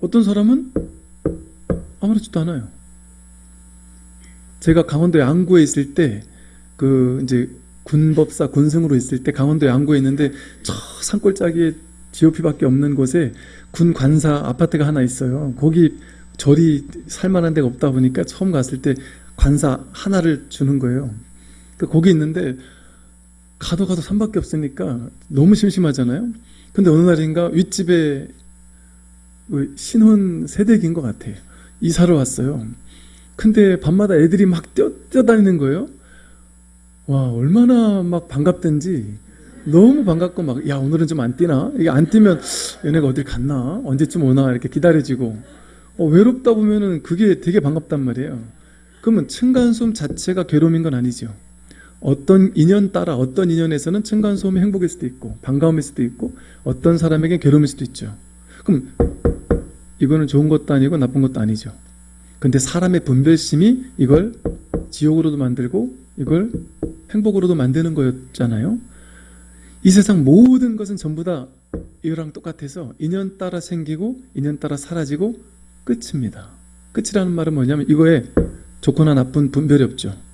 어떤 사람은 아무렇지도 않아요. 제가 강원도 양구에 있을 때, 그, 이제, 군법사 군승으로 있을 때 강원도 양구에 있는데, 저 산골짜기에 GOP밖에 없는 곳에 군 관사 아파트가 하나 있어요. 거기 절이 살만한 데가 없다 보니까 처음 갔을 때 관사 하나를 주는 거예요. 그 거기 있는데, 가도 가도 산밖에 없으니까 너무 심심하잖아요. 근데 어느 날인가 윗집에 그 신혼 세대기인 것 같아요. 이사를 왔어요. 근데 밤마다 애들이 막 뛰어, 뛰어다니는 거예요. 와, 얼마나 막 반갑던지 너무 반갑고 막, 야, 오늘은 좀 안 뛰나? 이게 안 뛰면 얘네가 어딜 갔나? 언제쯤 오나? 이렇게 기다려지고. 어, 외롭다 보면은 그게 되게 반갑단 말이에요. 그러면 층간소음 자체가 괴로움인 건 아니죠. 어떤 인연 따라 어떤 인연에서는 층간소음이 행복일 수도 있고 반가움일 수도 있고 어떤 사람에게 괴로움일 수도 있죠. 그럼 이거는 좋은 것도 아니고 나쁜 것도 아니죠. 근데 사람의 분별심이 이걸 지옥으로도 만들고 이걸 행복으로도 만드는 거였잖아요. 이 세상 모든 것은 전부 다 이거랑 똑같아서 인연 따라 생기고 인연 따라 사라지고 끝입니다. 끝이라는 말은 뭐냐면 이거에 좋거나 나쁜 분별이 없죠.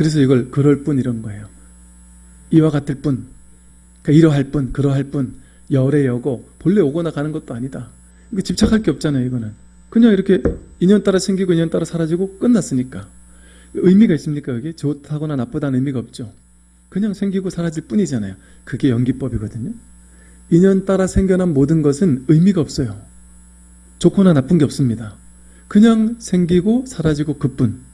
그래서 이걸 그럴 뿐 이런 거예요. 이와 같을 뿐, 그러니까 이러할 뿐, 그러할 뿐, 열의 여고, 본래 오거나 가는 것도 아니다. 이거 집착할 게 없잖아요, 이거는. 그냥 이렇게 인연 따라 생기고 인연 따라 사라지고 끝났으니까. 의미가 있습니까, 여기? 좋다거나 나쁘다는 의미가 없죠. 그냥 생기고 사라질 뿐이잖아요. 그게 연기법이거든요. 인연 따라 생겨난 모든 것은 의미가 없어요. 좋거나 나쁜 게 없습니다. 그냥 생기고 사라지고 그뿐.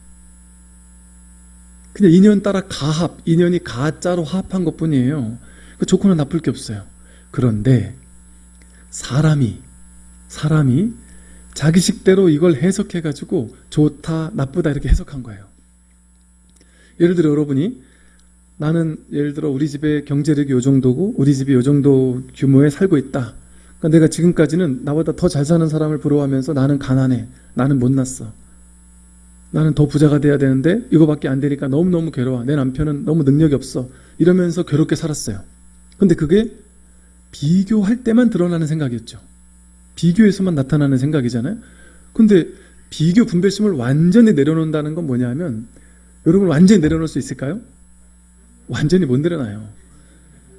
그냥 인연 따라 가합, 인연이 가짜로 화합한 것 뿐이에요. 그 좋거나 나쁠 게 없어요. 그런데 사람이, 사람이 자기 식대로 이걸 해석해가지고 좋다, 나쁘다 이렇게 해석한 거예요. 예를 들어 여러분이 나는 예를 들어 우리 집의 경제력이 요 정도고 우리 집이 요 정도 규모에 살고 있다. 그러니까 내가 지금까지는 나보다 더 잘 사는 사람을 부러워하면서 나는 가난해. 나는 못났어. 나는 더 부자가 돼야 되는데 이거밖에 안 되니까 너무너무 괴로워. 내 남편은 너무 능력이 없어. 이러면서 괴롭게 살았어요. 근데 그게 비교할 때만 드러나는 생각이었죠. 비교에서만 나타나는 생각이잖아요. 근데 비교 분별심을 완전히 내려놓는다는 건 뭐냐면 여러분 완전히 내려놓을 수 있을까요? 완전히 못 내려놔요.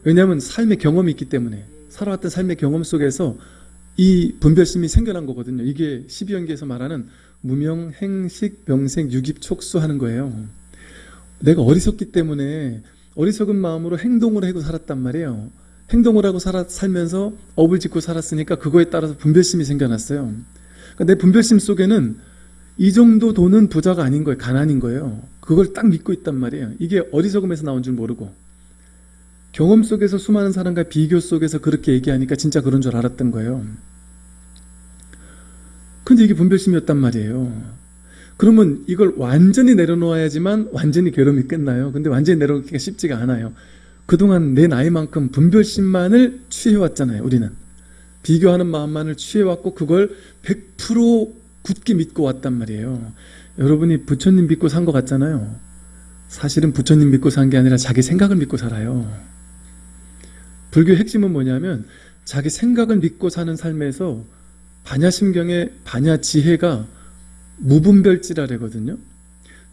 왜냐하면 삶의 경험이 있기 때문에 살아왔던 삶의 경험 속에서 이 분별심이 생겨난 거거든요. 이게 12연기에서 말하는 무명, 행식, 명생, 유깁, 촉수하는 거예요. 내가 어리석기 때문에 어리석은 마음으로 행동을 하고 살았단 말이에요. 행동을 하고 살아, 살면서 업을 짓고 살았으니까 그거에 따라서 분별심이 생겨났어요. 그러니까 내 분별심 속에는 이 정도 돈은 부자가 아닌 거예요. 가난인 거예요. 그걸 딱 믿고 있단 말이에요. 이게 어리석음에서 나온 줄 모르고. 경험 속에서 수많은 사람과 비교 속에서 그렇게 얘기하니까 진짜 그런 줄 알았던 거예요. 근데 이게 분별심이었단 말이에요. 그러면 이걸 완전히 내려놓아야지만 완전히 괴로움이 끝나요. 근데 완전히 내려놓기가 쉽지가 않아요. 그동안 내 나이만큼 분별심만을 취해왔잖아요. 우리는. 비교하는 마음만을 취해왔고 그걸 100% 굳게 믿고 왔단 말이에요. 여러분이 부처님 믿고 산 것 같잖아요. 사실은 부처님 믿고 산 게 아니라 자기 생각을 믿고 살아요. 불교의 핵심은 뭐냐면 자기 생각을 믿고 사는 삶에서 반야심경의 반야지혜가 무분별지라래거든요.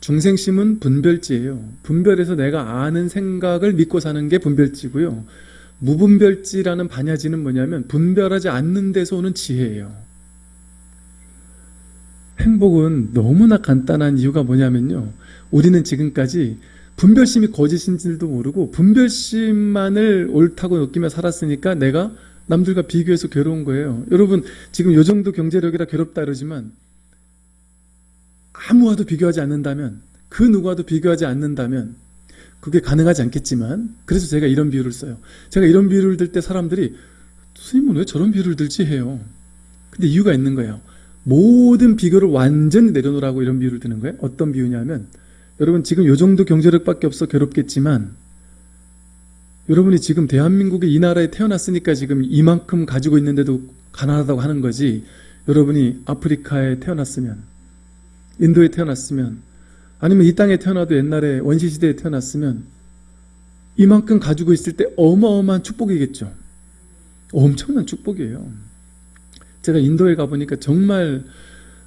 중생심은 분별지예요. 분별해서 내가 아는 생각을 믿고 사는 게 분별지고요. 무분별지라는 반야지는 뭐냐면 분별하지 않는 데서 오는 지혜예요. 행복은 너무나 간단한 이유가 뭐냐면요. 우리는 지금까지 분별심이 거짓인 줄도 모르고 분별심만을 옳다고 느끼며 살았으니까 내가 남들과 비교해서 괴로운 거예요. 여러분 지금 요 정도 경제력이라 괴롭다 그러지만 아무와도 비교하지 않는다면 그 누구와도 비교하지 않는다면 그게 가능하지 않겠지만 그래서 제가 이런 비유를 써요. 제가 이런 비유를 들 때 사람들이 스님은 왜 저런 비유를 들지 해요. 근데 이유가 있는 거예요. 모든 비교를 완전히 내려놓으라고 이런 비유를 드는 거예요. 어떤 비유냐면 여러분 지금 요 정도 경제력밖에 없어 괴롭겠지만 여러분이 지금 대한민국의 이 나라에 태어났으니까 지금 이만큼 가지고 있는데도 가난하다고 하는 거지 여러분이 아프리카에 태어났으면 인도에 태어났으면 아니면 이 땅에 태어나도 옛날에 원시시대에 태어났으면 이만큼 가지고 있을 때 어마어마한 축복이겠죠. 엄청난 축복이에요. 제가 인도에 가보니까 정말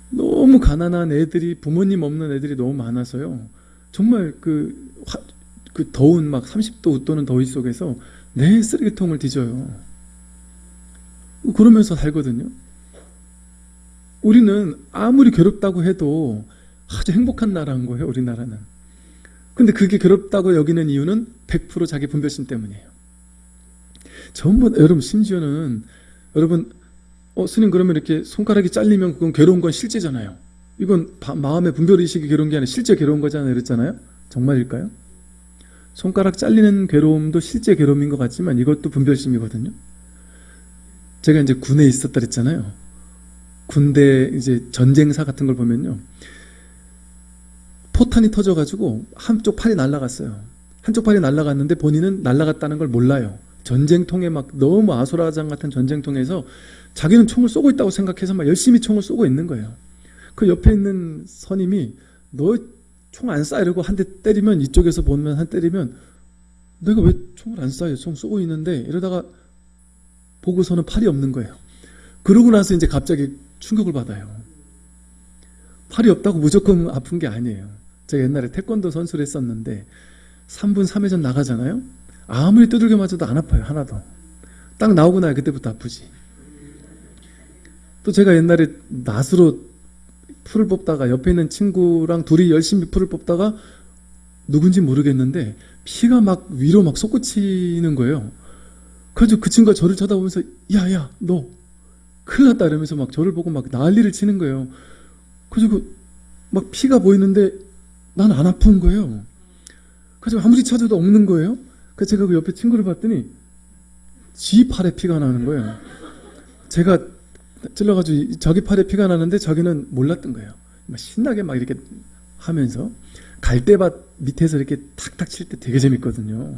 너무 가난한 애들이 부모님 없는 애들이 너무 많아서요. 정말 그, 화, 그 더운 막 30도 웃도는 더위 속에서 내 쓰레기통을 뒤져요. 그러면서 살거든요. 우리는 아무리 괴롭다고 해도 아주 행복한 나라인 거예요, 우리나라는. 근데 그게 괴롭다고 여기는 이유는 100% 자기 분별심 때문이에요. 전부, 여러분, 심지어는, 여러분, 어, 스님 그러면 이렇게 손가락이 잘리면 그건 괴로운 건 실제잖아요. 이건 바, 마음의 분별의식이 괴로운 게 아니라 실제 괴로운 거잖아요. 그랬잖아요. 정말일까요? 손가락 잘리는 괴로움도 실제 괴로움인 것 같지만 이것도 분별심이거든요. 제가 이제 군에 있었다 그랬잖아요. 군대 이제 전쟁사 같은 걸 보면요. 포탄이 터져가지고 한쪽 팔이 날아갔어요. 한쪽 팔이 날아갔는데 본인은 날아갔다는 걸 몰라요. 전쟁통에 막 너무 아수라장 같은 전쟁통에서 자기는 총을 쏘고 있다고 생각해서 막 열심히 총을 쏘고 있는 거예요. 그 옆에 있는 선임이 너 총 안 쏴 이러고 한 대 때리면 이쪽에서 보면 한 때리면 내가 왜 총을 안 쏴요? 총 쏘고 있는데 이러다가 보고서는 팔이 없는 거예요. 그러고 나서 이제 갑자기 충격을 받아요. 팔이 없다고 무조건 아픈 게 아니에요. 제가 옛날에 태권도 선수를 했었는데 3분 3회전 나가잖아요. 아무리 두들겨 맞아도 안 아파요. 하나도. 딱 나오고 나야 그때부터 아프지. 또 제가 옛날에 낫으로 풀을 뽑다가 옆에 있는 친구랑 둘이 열심히 풀을 뽑다가 누군지 모르겠는데 피가 막 위로 막 솟구치는 거예요. 그래서 그 친구가 저를 쳐다보면서 야야 너 큰일 났다 이러면서 막 저를 보고 막 난리를 치는 거예요. 그래서 막 피가 보이는데 난 안 아픈 거예요. 그래서 아무리 찾아도 없는 거예요. 그래서 제가 그 옆에 친구를 봤더니 지 팔에 피가 나는 거예요. 제가 찔러가지고 저기 팔에 피가 나는데 저기는 몰랐던 거예요. 막 신나게 막 이렇게 하면서 갈대밭 밑에서 이렇게 탁탁 칠 때 되게 재밌거든요.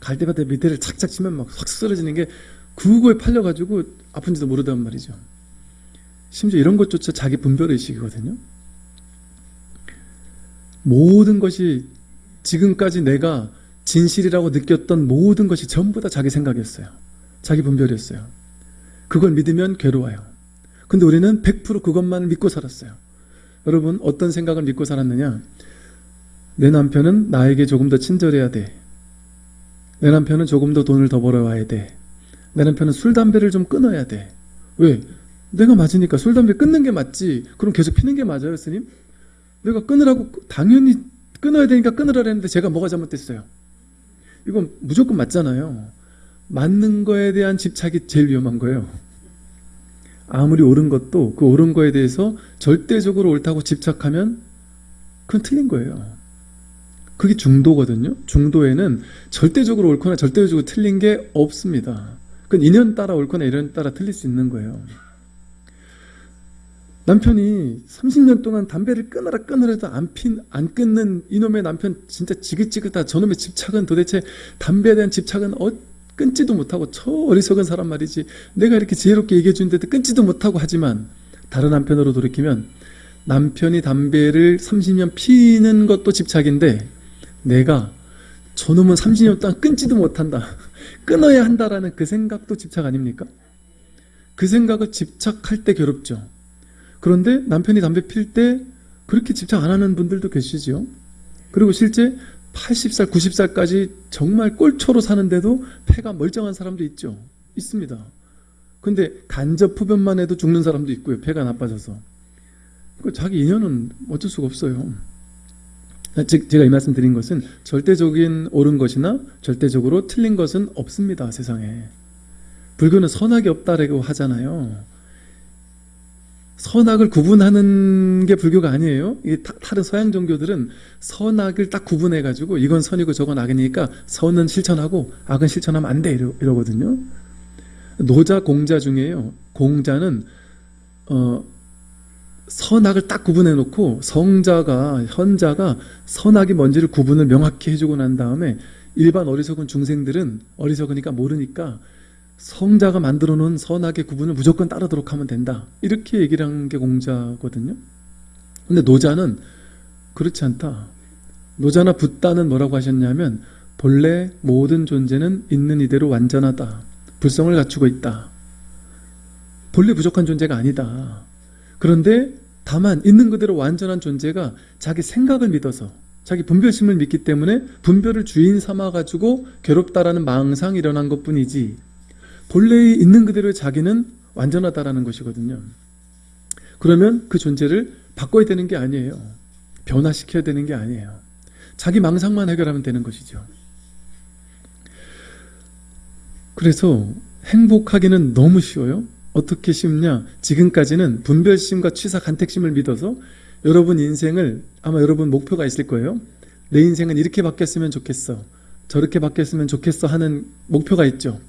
갈대밭 밑에를 착착 치면 막 확 쓰러지는 게 그거에 팔려가지고 아픈지도 모르단 말이죠. 심지어 이런 것조차 자기 분별의식이거든요. 모든 것이 지금까지 내가 진실이라고 느꼈던 모든 것이 전부 다 자기 생각이었어요. 자기 분별이었어요. 그걸 믿으면 괴로워요. 근데 우리는 100% 그것만 믿고 살았어요. 여러분, 어떤 생각을 믿고 살았느냐? 내 남편은 나에게 조금 더 친절해야 돼. 내 남편은 조금 더 돈을 더 벌어와야 돼. 내 남편은 술, 담배를 좀 끊어야 돼. 왜? 내가 맞으니까 술, 담배 끊는 게 맞지. 그럼 계속 피는 게 맞아요, 스님? 내가 끊으라고, 당연히 끊어야 되니까 끊으라 했는데 제가 뭐가 잘못됐어요? 이건 무조건 맞잖아요. 맞는 거에 대한 집착이 제일 위험한 거예요. 아무리 옳은 것도 그 옳은 거에 대해서 절대적으로 옳다고 집착하면 그건 틀린 거예요. 그게 중도거든요. 중도에는 절대적으로 옳거나 절대적으로 틀린 게 없습니다. 그건 인연 따라 옳거나 인연 따라 틀릴 수 있는 거예요. 남편이 30년 동안 담배를 끊어라 끊으라 해도 안, 핀, 안 끊는 이놈의 남편 진짜 지긋지긋하다. 저놈의 집착은 도대체 담배에 대한 집착은 어, 끊지도 못하고 저 어리석은 사람 말이지. 내가 이렇게 지혜롭게 얘기해 주는데도 끊지도 못하고 하지만 다른 남편으로 돌이키면 남편이 담배를 30년 피는 것도 집착인데 내가 저놈은 30년 동안 끊지도 못한다. *laughs* 끊어야 한다라는 그 생각도 집착 아닙니까? 그 생각을 집착할 때 괴롭죠. 그런데 남편이 담배 필 때 그렇게 집착 안 하는 분들도 계시지요. 그리고 실제 80살, 90살까지 정말 꼴초로 사는데도 폐가 멀쩡한 사람도 있죠. 있습니다. 근데 간접 흡연만 해도 죽는 사람도 있고요. 폐가 나빠져서. 그 자기 인연은 어쩔 수가 없어요. 즉 제가 이 말씀 드린 것은 절대적인 옳은 것이나 절대적으로 틀린 것은 없습니다. 세상에. 불교는 선악이 없다라고 하잖아요. 선악을 구분하는 게 불교가 아니에요. 이 다른 서양 종교들은 선악을 딱 구분해 가지고 이건 선이고 저건 악이니까 선은 실천하고 악은 실천하면 안돼 이러, 이러 거든요. 노자 공자 중에요. 공자는 어 선악을 딱 구분해 놓고 성자가 현자가 선악이 뭔지를 구분을 명확히 해주고 난 다음에 일반 어리석은 중생들은 어리석으니까 모르니까 성자가 만들어 놓은 선악의 구분을 무조건 따르도록 하면 된다. 이렇게 얘기를 한 게 공자거든요. 근데 노자는 그렇지 않다. 노자나 붓다는 뭐라고 하셨냐면 본래 모든 존재는 있는 이대로 완전하다. 불성을 갖추고 있다. 본래 부족한 존재가 아니다. 그런데 다만 있는 그대로 완전한 존재가 자기 생각을 믿어서 자기 분별심을 믿기 때문에 분별을 주인 삼아 가지고 괴롭다라는 망상이 일어난 것 뿐이지 본래 있는 그대로의 자기는 완전하다라는 것이거든요. 그러면 그 존재를 바꿔야 되는 게 아니에요. 변화시켜야 되는 게 아니에요. 자기 망상만 해결하면 되는 것이죠. 그래서 행복하기는 너무 쉬워요. 어떻게 쉽냐? 지금까지는 분별심과 취사 간택심을 믿어서 여러분 인생을 아마 여러분 목표가 있을 거예요. 내 인생은 이렇게 바뀌었으면 좋겠어. 저렇게 바뀌었으면 좋겠어 하는 목표가 있죠.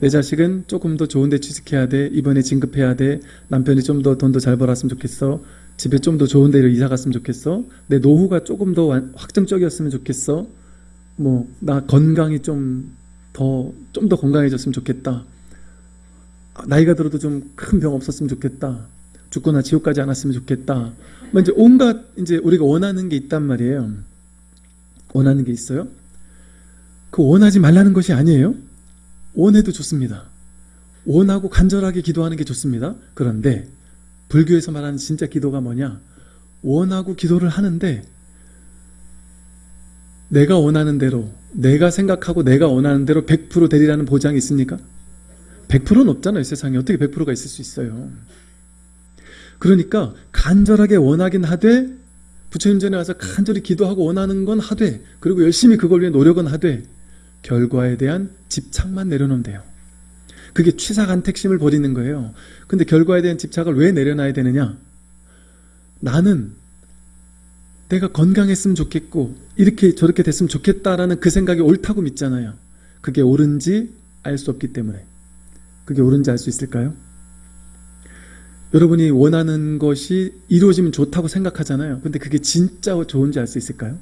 내 자식은 조금 더 좋은 데 취직해야 돼. 이번에 진급해야 돼. 남편이 좀 더 돈도 잘 벌었으면 좋겠어. 집에 좀 더 좋은 데로 이사 갔으면 좋겠어. 내 노후가 조금 더 완- 확정적이었으면 좋겠어. 뭐 나 건강이 좀 더 좀 더 건강해졌으면 좋겠다. 아, 나이가 들어도 좀 큰 병 없었으면 좋겠다. 죽거나 지옥 가지 않았으면 좋겠다. 뭐 이제 온갖 이제 우리가 원하는 게 있단 말이에요. 원하는 게 있어요. 그 원하지 말라는 것이 아니에요. 원해도 좋습니다. 원하고 간절하게 기도하는 게 좋습니다. 그런데 불교에서 말하는 진짜 기도가 뭐냐? 원하고 기도를 하는데 내가 원하는 대로 내가 생각하고 내가 원하는 대로 100% 되리라는 보장이 있습니까? 100%는 없잖아요. 세상에 어떻게 100%가 있을 수 있어요. 그러니까 간절하게 원하긴 하되 부처님 전에 와서 간절히 기도하고 원하는 건 하되 그리고 열심히 그걸 위해 노력은 하되 결과에 대한 집착만 내려놓으면 돼요. 그게 취사간택심을 버리는 거예요. 근데 결과에 대한 집착을 왜 내려놔야 되느냐? 나는 내가 건강했으면 좋겠고 이렇게 저렇게 됐으면 좋겠다라는 그 생각이 옳다고 믿잖아요. 그게 옳은지 알 수 없기 때문에 그게 옳은지 알 수 있을까요? 여러분이 원하는 것이 이루어지면 좋다고 생각하잖아요. 근데 그게 진짜 좋은지 알 수 있을까요?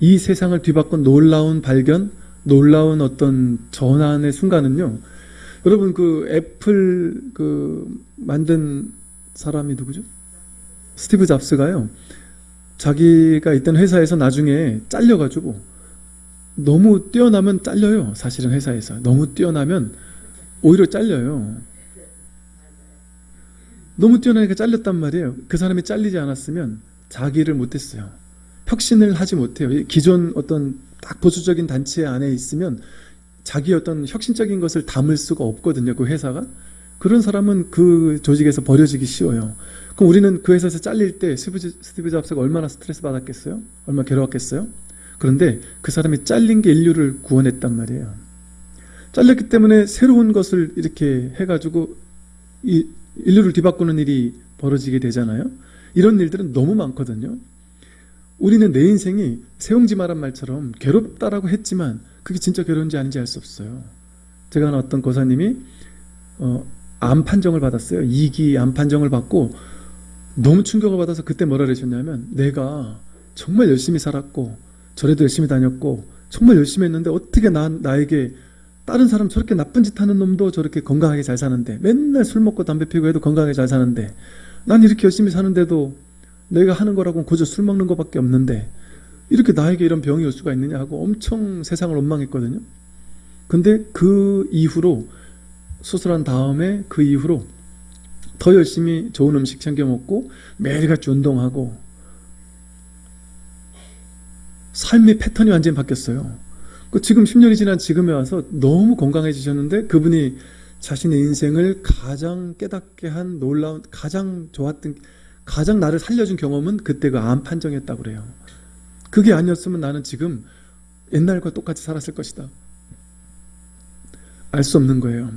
이 세상을 뒤바꾼 놀라운 발견, 놀라운 어떤 전환의 순간은요. 여러분 그 애플 그 만든 사람이 누구죠? 스티브 잡스가요. 자기가 있던 회사에서 나중에 잘려가지고 너무 뛰어나면 잘려요. 사실은 회사에서 너무 뛰어나면 오히려 잘려요. 너무 뛰어나니까 잘렸단 말이에요. 그 사람이 잘리지 않았으면 자기를 못했어요. 혁신을 하지 못해요. 이 기존 어떤 딱 보수적인 단체 안에 있으면 자기 어떤 혁신적인 것을 담을 수가 없거든요. 그 회사가. 그런 사람은 그 조직에서 버려지기 쉬워요. 그럼 우리는 그 회사에서 잘릴 때 스티브, 잡스가 얼마나 스트레스 받았겠어요? 얼마나 괴로웠겠어요? 그런데 그 사람이 잘린 게 인류를 구원했단 말이에요. 잘렸기 때문에 새로운 것을 이렇게 해가지고 이 인류를 뒤바꾸는 일이 벌어지게 되잖아요. 이런 일들은 너무 많거든요. 우리는 내 인생이 세용지 말한 말처럼 괴롭다라고 했지만 그게 진짜 괴로운지 아닌지 알 수 없어요. 제가 아는 어떤 고사님이 어, 암 판정을 받았어요. 2기 암 판정을 받고 너무 충격을 받아서 그때 뭐라 그러셨냐면 내가 정말 열심히 살았고 절에도 열심히 다녔고 정말 열심히 했는데 어떻게 나, 나에게 다른 사람 저렇게 나쁜 짓 하는 놈도 저렇게 건강하게 잘 사는데 맨날 술 먹고 담배 피고 해도 건강하게 잘 사는데 난 이렇게 열심히 사는데도 내가 하는 거라고는 고저 술 먹는 것밖에 없는데 이렇게 나에게 이런 병이 올 수가 있느냐 하고 엄청 세상을 원망했거든요. 근데 그 이후로 수술한 다음에 그 이후로 더 열심히 좋은 음식 챙겨 먹고 매일같이 운동하고 삶의 패턴이 완전히 바뀌었어요. 그 지금 10년이 지난 지금에 와서 너무 건강해지셨는데 그분이 자신의 인생을 가장 깨닫게 한 놀라운 가장 좋았던 가장 나를 살려준 경험은 그때 그 암 판정이었다고 그래요. 그게 아니었으면 나는 지금 옛날과 똑같이 살았을 것이다. 알 수 없는 거예요.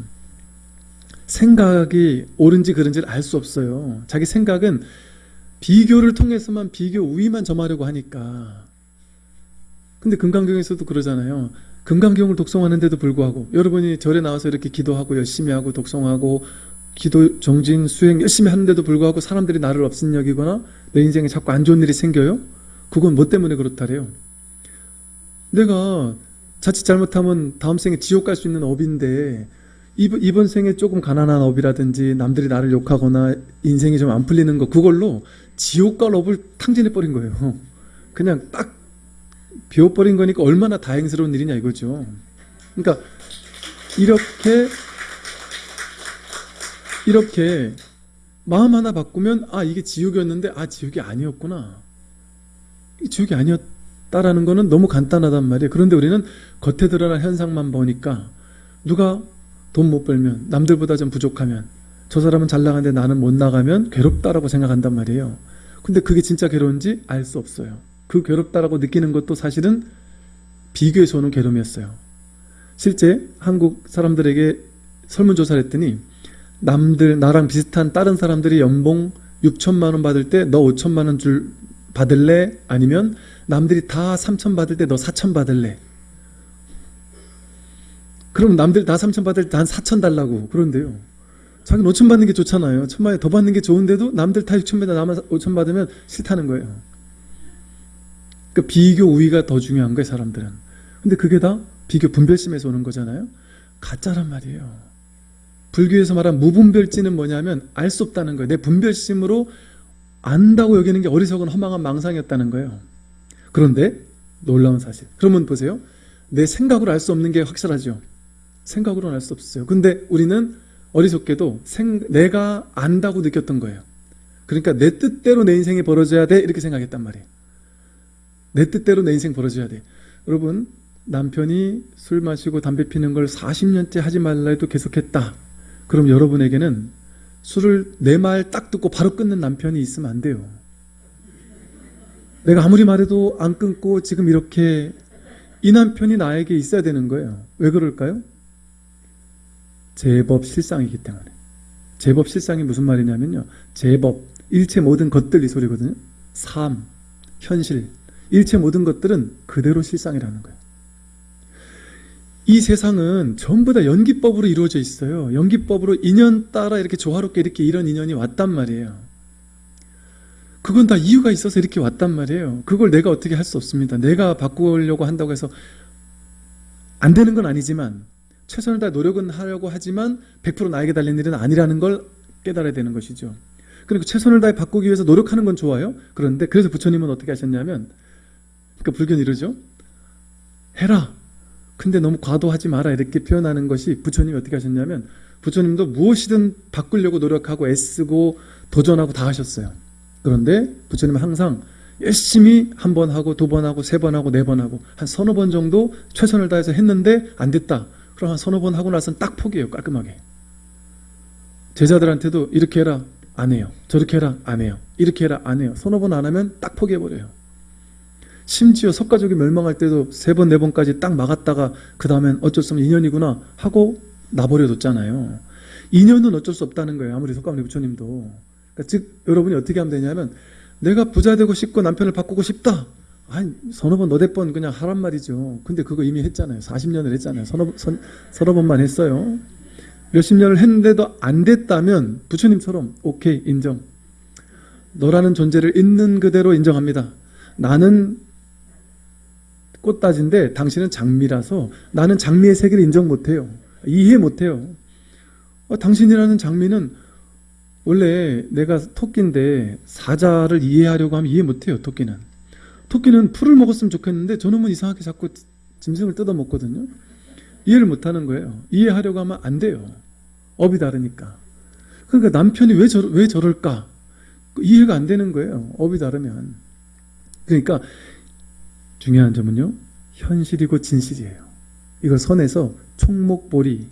생각이 옳은지 그른지를 알 수 없어요. 자기 생각은 비교를 통해서만 비교 우위만 점하려고 하니까. 근데 금강경에서도 그러잖아요. 금강경을 독송하는데도 불구하고 여러분이 절에 나와서 이렇게 기도하고 열심히 하고 독송하고 기도 정진 수행 열심히 하는데도 불구하고 사람들이 나를 없인 여기거나 내 인생에 자꾸 안 좋은 일이 생겨요? 그건 뭐 때문에 그렇다래요? 내가 자칫 잘못하면 다음 생에 지옥 갈 수 있는 업인데 이번, 이번 생에 조금 가난한 업이라든지 남들이 나를 욕하거나 인생이 좀 안 풀리는 거 그걸로 지옥 갈 업을 탕진해 버린 거예요. 그냥 딱 비워버린 거니까 얼마나 다행스러운 일이냐 이거죠. 그러니까 이렇게 이렇게 마음 하나 바꾸면 아 이게 지옥이었는데 아 지옥이 아니었구나. 이 지옥이 아니었다라는 거는 너무 간단하단 말이에요. 그런데 우리는 겉에 드러난 현상만 보니까 누가 돈 못 벌면 남들보다 좀 부족하면 저 사람은 잘 나가는데 나는 못 나가면 괴롭다라고 생각한단 말이에요. 근데 그게 진짜 괴로운지 알 수 없어요. 그 괴롭다라고 느끼는 것도 사실은 비교에서 오는 괴로움이었어요. 실제 한국 사람들에게 설문조사를 했더니 남들 나랑 비슷한 다른 사람들이 연봉 6천만 원 받을 때 너 5천만 원 줄 받을래? 아니면 남들이 다 3천 받을 때 너 4천 받을래? 그럼 남들 다 3천 받을 때 한 4천 달라고 그런데요. 자기는 5천 받는 게 좋잖아요. 천만에 더 받는 게 좋은데도 남들 다 6천 받아 나만 5천 받으면 싫다는 거예요. 그 비교 우위가 더 중요한 거예요, 사람들은. 근데 그게 다 비교 분별심에서 오는 거잖아요. 가짜란 말이에요. 불교에서 말한 무분별지는 뭐냐면 알 수 없다는 거예요. 내 분별심으로 안다고 여기는 게 어리석은 허망한 망상이었다는 거예요. 그런데 놀라운 사실. 그러면 보세요. 내 생각으로 알 수 없는 게 확실하죠. 생각으로는 알 수 없어요. 근데 우리는 어리석게도 생, 내가 안다고 느꼈던 거예요. 그러니까 내 뜻대로 내 인생이 벌어져야 돼 이렇게 생각했단 말이에요. 내 뜻대로 내 인생 벌어져야 돼. 여러분 남편이 술 마시고 담배 피는 걸 40년째 하지 말라 해도 계속했다. 그럼 여러분에게는 술을 내 말 딱 듣고 바로 끊는 남편이 있으면 안 돼요. 내가 아무리 말해도 안 끊고 지금 이렇게 이 남편이 나에게 있어야 되는 거예요. 왜 그럴까요? 제법 실상이기 때문에. 제법 실상이 무슨 말이냐면요. 제법, 일체 모든 것들 이 소리거든요. 삶, 현실, 일체 모든 것들은 그대로 실상이라는 거예요. 이 세상은 전부 다 연기법으로 이루어져 있어요. 연기법으로 인연 따라 이렇게 조화롭게 이렇게 이런 인연이 왔단 말이에요. 그건 다 이유가 있어서 이렇게 왔단 말이에요. 그걸 내가 어떻게 할 수 없습니다. 내가 바꾸려고 한다고 해서 안 되는 건 아니지만 최선을 다해 노력은 하려고 하지만 100% 나에게 달린 일은 아니라는 걸 깨달아야 되는 것이죠. 그리고 최선을 다해 바꾸기 위해서 노력하는 건 좋아요. 그런데 그래서 부처님은 어떻게 하셨냐면 그러니까 불교는 이러죠. 해라. 근데 너무 과도하지 마라 이렇게 표현하는 것이 부처님이 어떻게 하셨냐면 부처님도 무엇이든 바꾸려고 노력하고 애쓰고 도전하고 다 하셨어요. 그런데 부처님은 항상 열심히 한 번 하고 두 번 하고 세 번 하고 네 번 하고 한 서너 번 정도 최선을 다해서 했는데 안 됐다. 그럼 한 서너 번 하고 나서는 딱 포기해요. 깔끔하게. 제자들한테도 이렇게 해라. 안 해요. 저렇게 해라. 안 해요. 이렇게 해라. 안 해요. 서너 번 안 하면 딱 포기해버려요. 심지어 석가족이 멸망할 때도 세 번, 네 번까지 딱 막았다가 그 다음엔 어쩔 수 없는 인연이구나 하고 나버려뒀잖아요. 인연은 어쩔 수 없다는 거예요. 아무리 석가모니 부처님도. 그러니까 즉 여러분이 어떻게 하면 되냐면 내가 부자 되고 싶고 남편을 바꾸고 싶다. 아니 서너 번 너댓 번 그냥 하란 말이죠. 근데 그거 이미 했잖아요. 40년을 했잖아요. 서너, 선, 서너 번만 했어요. 몇십 년을 했는데도 안 됐다면 부처님처럼 오케이 인정. 너라는 존재를 있는 그대로 인정합니다. 나는 꽃다지인데 당신은 장미라서 나는 장미의 세계를 인정 못해요. 이해 못해요. 어, 당신이라는 장미는 원래 내가 토끼인데 사자를 이해하려고 하면 이해 못해요. 토끼는. 토끼는 풀을 먹었으면 좋겠는데 저놈은 이상하게 자꾸 짐승을 뜯어 먹거든요. 이해를 못하는 거예요. 이해하려고 하면 안 돼요. 업이 다르니까. 그러니까 남편이 왜, 저, 왜 저럴까? 이해가 안 되는 거예요. 업이 다르면. 그러니까 중요한 점은요. 현실이고 진실이에요. 이걸 선에서 총목보리,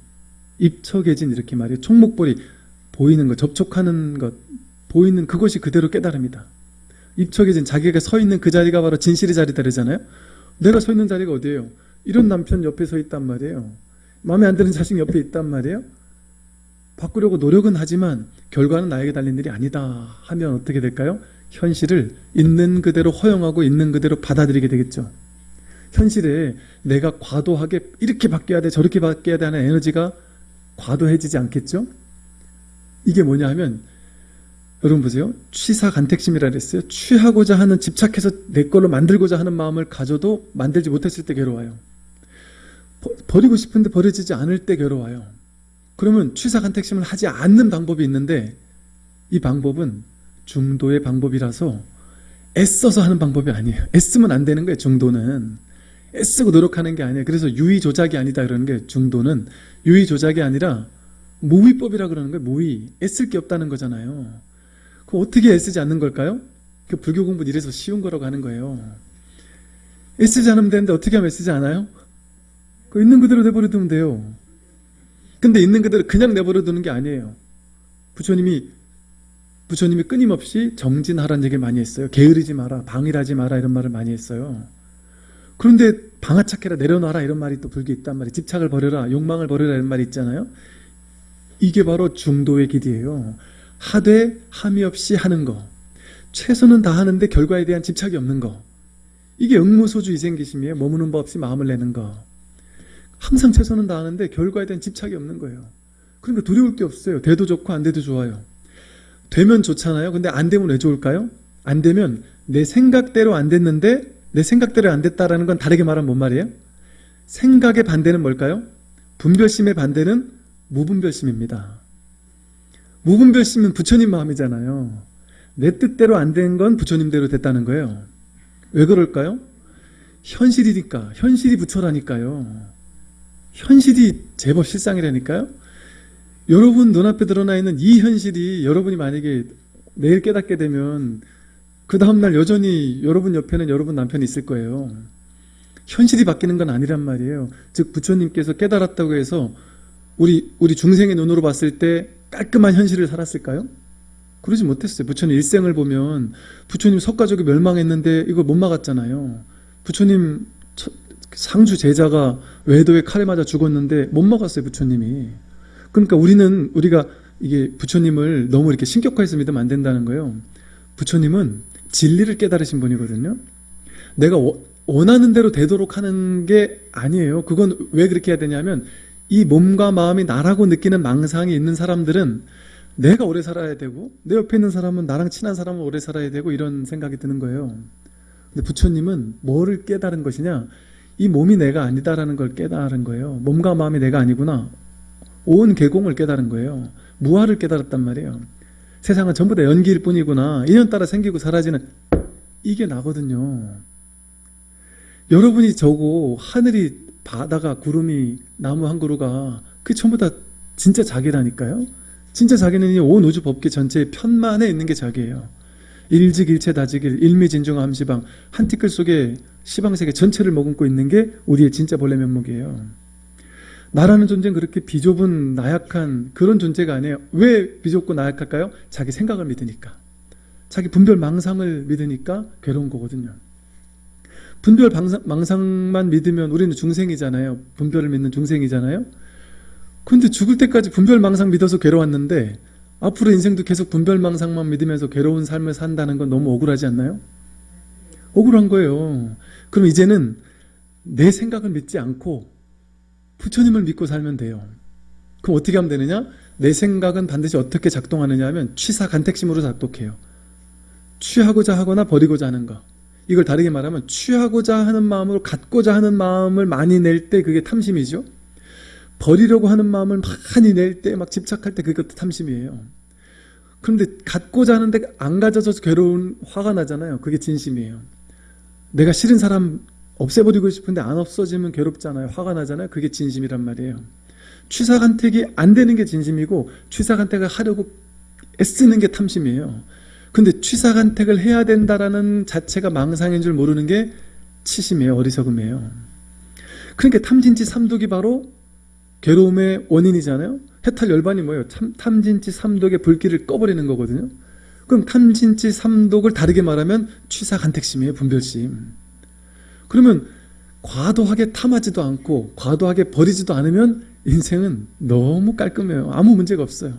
입처계진 이렇게 말해요. 총목보리, 보이는 것, 접촉하는 것, 보이는 그것이 그대로 깨달음이다. 입처계진 자기가 서 있는 그 자리가 바로 진실의 자리다 그러잖아요. 내가 서 있는 자리가 어디예요? 이런 남편 옆에 서 있단 말이에요. 마음에 안 드는 자식 옆에 있단 말이에요. 바꾸려고 노력은 하지만 결과는 나에게 달린 일이 아니다 하면 어떻게 될까요? 현실을 있는 그대로 허용하고 있는 그대로 받아들이게 되겠죠. 현실에 내가 과도하게 이렇게 바뀌어야 돼 저렇게 바뀌어야 돼 하는 에너지가 과도해지지 않겠죠? 이게 뭐냐 하면 여러분 보세요. 취사간택심이라 그랬어요. 취하고자 하는 집착해서 내 걸로 만들고자 하는 마음을 가져도 만들지 못했을 때 괴로워요. 버리고 싶은데 버려지지 않을 때 괴로워요. 그러면 취사간택심을 하지 않는 방법이 있는데 이 방법은 중도의 방법이라서 애써서 하는 방법이 아니에요. 애쓰면 안 되는 거예요. 중도는. 애쓰고 노력하는 게 아니에요. 그래서 유의 조작이 아니다 그러는 게 중도는 유의 조작이 아니라 모의법이라 그러는 거예요. 모의. 애쓸 게 없다는 거잖아요. 그럼 어떻게 애쓰지 않는 걸까요? 그 불교 공부는 이래서 쉬운 거라고 하는 거예요. 애쓰지 않으면 되는데 어떻게 하면 애쓰지 않아요? 그 있는 그대로 내버려 두면 돼요. 근데 있는 그대로 그냥 내버려 두는 게 아니에요. 부처님이 부처님이 끊임없이 정진하라는 얘기를 많이 했어요. 게으르지 마라, 방일하지 마라 이런 말을 많이 했어요. 그런데 방아착해라, 내려놔라 이런 말이 또 불교에 있단 말이에요. 집착을 버려라, 욕망을 버려라 이런 말이 있잖아요. 이게 바로 중도의 길이에요. 하되 함이 없이 하는 거. 최선은 다 하는데 결과에 대한 집착이 없는 거. 이게 응무소주 이생기심이에요. 머무는 법 없이 마음을 내는 거. 항상 최선은 다 하는데 결과에 대한 집착이 없는 거예요. 그러니까 두려울 게 없어요. 돼도 좋고 안 돼도 좋아요. 되면 좋잖아요. 근데 안 되면 왜 좋을까요? 안 되면 내 생각대로 안 됐는데 내 생각대로 안 됐다라는 건 다르게 말하면 뭔 말이에요? 생각의 반대는 뭘까요? 분별심의 반대는 무분별심입니다. 무분별심은 부처님 마음이잖아요. 내 뜻대로 안 된 건 부처님대로 됐다는 거예요. 왜 그럴까요? 현실이니까. 현실이 부처라니까요. 현실이 제법 실상이라니까요. 여러분 눈앞에 드러나 있는 이 현실이 여러분이 만약에 내일 깨닫게 되면 그 다음날 여전히 여러분 옆에는 여러분 남편이 있을 거예요. 현실이 바뀌는 건 아니란 말이에요. 즉 부처님께서 깨달았다고 해서 우리 우리 중생의 눈으로 봤을 때 깔끔한 현실을 살았을까요? 그러지 못했어요. 부처님 일생을 보면 부처님 석가족이 멸망했는데 이걸 못 막았잖아요. 부처님 처- 상주 제자가 외도에 칼에 맞아 죽었는데 못 막았어요. 부처님이. 그러니까 우리는 우리가 이게 부처님을 너무 이렇게 신격화해서 믿으면 안 된다는 거예요. 부처님은 진리를 깨달으신 분이거든요. 내가 워- 원하는 대로 되도록 하는 게 아니에요. 그건 왜 그렇게 해야 되냐면 이 몸과 마음이 나라고 느끼는 망상이 있는 사람들은 내가 오래 살아야 되고 내 옆에 있는 사람은 나랑 친한 사람은 오래 살아야 되고 이런 생각이 드는 거예요. 근데 부처님은 뭐를 깨달은 것이냐? 이 몸이 내가 아니다라는 걸 깨달은 거예요. 몸과 마음이 내가 아니구나. 온 개공을 깨달은 거예요. 무아를 깨달았단 말이에요. 세상은 전부 다 연기일 뿐이구나. 인연 따라 생기고 사라지는 이게 나거든요. 여러분이 저고 하늘이 바다가 구름이 나무 한 그루가 그 전부 다 진짜 자기라니까요. 진짜 자기는 이온 우주 법계 전체의 편만에 있는 게 자기예요. 일직일체 다지길 일미진중 암시방 한 티끌 속에 시방세계 전체를 머금고 있는 게 우리의 진짜 본래 면목이에요. 나라는 존재는 그렇게 비좁은 나약한 그런 존재가 아니에요. 왜 비좁고 나약할까요? 자기 생각을 믿으니까. 자기 분별 망상을 믿으니까 괴로운 거거든요. 분별 방상- 망상만 믿으면 우리는 중생이잖아요. 분별을 믿는 중생이잖아요. 근데 죽을 때까지 분별 망상 믿어서 괴로웠는데 앞으로 인생도 계속 분별 망상만 믿으면서 괴로운 삶을 산다는 건 너무 억울하지 않나요? 억울한 거예요. 그럼 이제는 내 생각을 믿지 않고 부처님을 믿고 살면 돼요. 그럼 어떻게 하면 되느냐? 내 생각은 반드시 어떻게 작동하느냐 하면 취사 간택심으로 작동해요. 취하고자 하거나 버리고자 하는 거. 이걸 다르게 말하면 취하고자 하는 마음으로 갖고자 하는 마음을 많이 낼 때 그게 탐심이죠. 버리려고 하는 마음을 많이 낼 때 막 집착할 때 그것도 탐심이에요. 그런데 갖고자 하는데 안 가져서 괴로운 화가 나잖아요. 그게 진심이에요. 내가 싫은 사람 없애버리고 싶은데 안 없어지면 괴롭잖아요. 화가 나잖아요. 그게 진심이란 말이에요. 취사간택이 안 되는 게 진심이고 취사간택을 하려고 애쓰는 게 탐심이에요. 근데 취사간택을 해야 된다라는 자체가 망상인 줄 모르는 게 치심이에요. 어리석음이에요. 그러니까 탐진치 삼독이 바로 괴로움의 원인이잖아요. 해탈 열반이 뭐예요? 참, 탐진치 삼독의 불길을 꺼버리는 거거든요. 그럼 탐진치 삼독을 다르게 말하면 취사간택심이에요. 분별심. 그러면 과도하게 탐하지도 않고 과도하게 버리지도 않으면 인생은 너무 깔끔해요. 아무 문제가 없어요.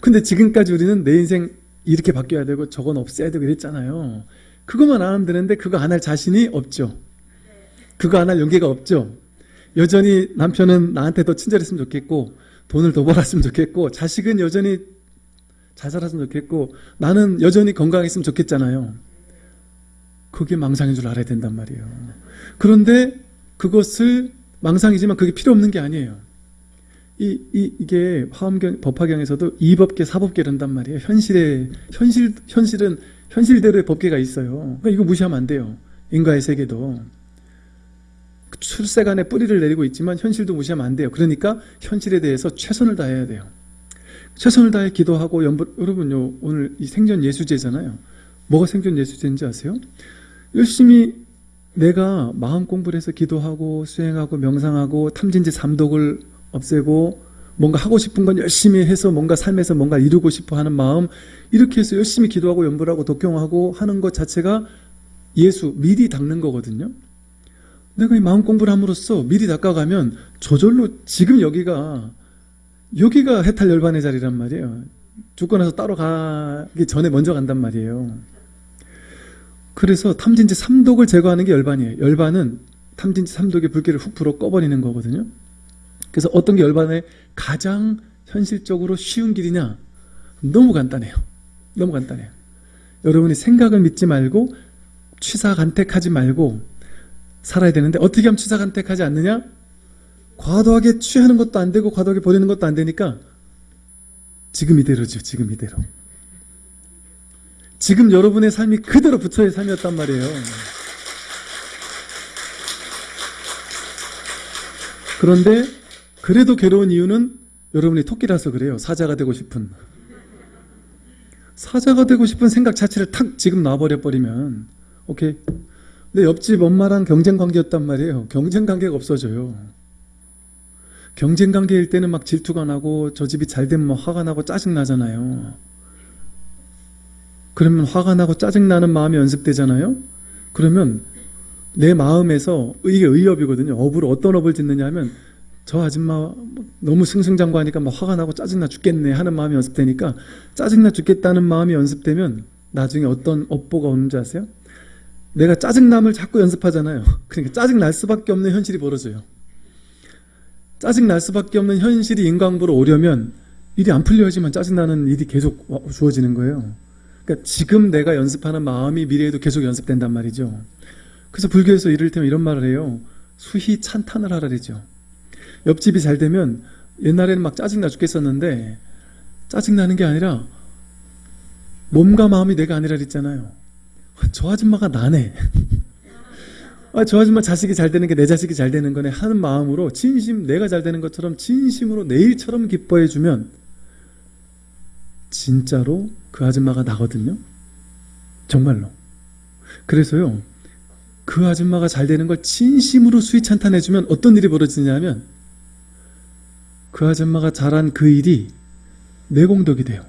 근데 지금까지 우리는 내 인생 이렇게 바뀌어야 되고 저건 없애야 되고 이랬잖아요. 그것만 안 하면 되는데 그거 안 할 자신이 없죠. 그거 안 할 용기가 없죠. 여전히 남편은 나한테 더 친절했으면 좋겠고 돈을 더 벌었으면 좋겠고 자식은 여전히 잘 살았으면 좋겠고 나는 여전히 건강했으면 좋겠잖아요. 그게 망상인 줄 알아야 된단 말이에요. 그런데 그것을 망상이지만 그게 필요 없는 게 아니에요. 이, 이, 이게 화엄경, 법화경에서도 이법계, 사법계 이런단 말이에요. 현실에, 현실, 현실은 현실대로의 법계가 있어요. 그러니까 이거 무시하면 안 돼요. 인과의 세계도. 출세간에 뿌리를 내리고 있지만 현실도 무시하면 안 돼요. 그러니까 현실에 대해서 최선을 다해야 돼요. 최선을 다해 기도하고 연부, 여러분요, 오늘 이 생전 예수제잖아요. 뭐가 생전 예수제인지 아세요? 열심히 내가 마음 공부를 해서 기도하고 수행하고 명상하고 탐진지 삼독을 없애고 뭔가 하고 싶은 건 열심히 해서 뭔가 삶에서 뭔가 이루고 싶어 하는 마음 이렇게 해서 열심히 기도하고 연불하고 독경하고 하는 것 자체가 예수 미리 닦는 거거든요. 내가 이 마음 공부를 함으로써 미리 닦아가면 저절로 지금 여기가 여기가 해탈 열반의 자리란 말이에요. 죽고 나서 따로 가기 전에 먼저 간단 말이에요. 그래서 탐진지 삼독을 제거하는 게 열반이에요. 열반은 탐진지 삼독의 불길을 훅 불어 꺼버리는 거거든요. 그래서 어떤 게 열반의 가장 현실적으로 쉬운 길이냐? 너무 간단해요. 너무 간단해요. 여러분이 생각을 믿지 말고 취사간택하지 말고 살아야 되는데 어떻게 하면 취사간택하지 않느냐? 과도하게 취하는 것도 안 되고 과도하게 버리는 것도 안 되니까 지금 이대로죠. 지금 이대로. 지금 여러분의 삶이 그대로 부처의 삶이었단 말이에요. 그런데 그래도 괴로운 이유는 여러분이 토끼라서 그래요. 사자가 되고 싶은. 사자가 되고 싶은 생각 자체를 탁 지금 놔버려 버리면 오케이. 근데 옆집 엄마랑 경쟁 관계였단 말이에요. 경쟁 관계가 없어져요. 경쟁 관계일 때는 막 질투가 나고 저 집이 잘 되면 막 화가 나고 짜증 나잖아요. 그러면 화가 나고 짜증 나는 마음이 연습되잖아요. 그러면 내 마음에서 이게 의업이거든요. 업을 어떤 업을 짓느냐 하면 저 아줌마 너무 승승장구하니까 막 화가 나고 짜증나 죽겠네 하는 마음이 연습되니까 짜증나 죽겠다는 마음이 연습되면 나중에 어떤 업보가 오는지 아세요? 내가 짜증남을 자꾸 연습하잖아요. *laughs* 그러니까 짜증날 수밖에 없는 현실이 벌어져요. 짜증날 수밖에 없는 현실이 인광부로 오려면 일이 안 풀려야지만 짜증나는 일이 계속 주어지는 거예요. 그러니까 지금 내가 연습하는 마음이 미래에도 계속 연습된단 말이죠. 그래서 불교에서 이를테면 이런 말을 해요. 수희 찬탄을 하라 그러죠. 옆집이 잘 되면 옛날에는 막 짜증나 죽겠었는데 짜증나는 게 아니라 몸과 마음이 내가 아니라 그랬잖아요. *laughs* 저 아줌마가 나네. *laughs* 아, 저 아줌마 자식이 잘 되는 게 내 자식이 잘 되는 거네 하는 마음으로 진심 내가 잘 되는 것처럼 진심으로 내 일처럼 기뻐해 주면 진짜로 그 아줌마가 나거든요. 정말로. 그래서요. 그 아줌마가 잘 되는 걸 진심으로 수위 찬탄해 주면 어떤 일이 벌어지냐면 그 아줌마가 잘한 그 일이 내 공덕이 돼요.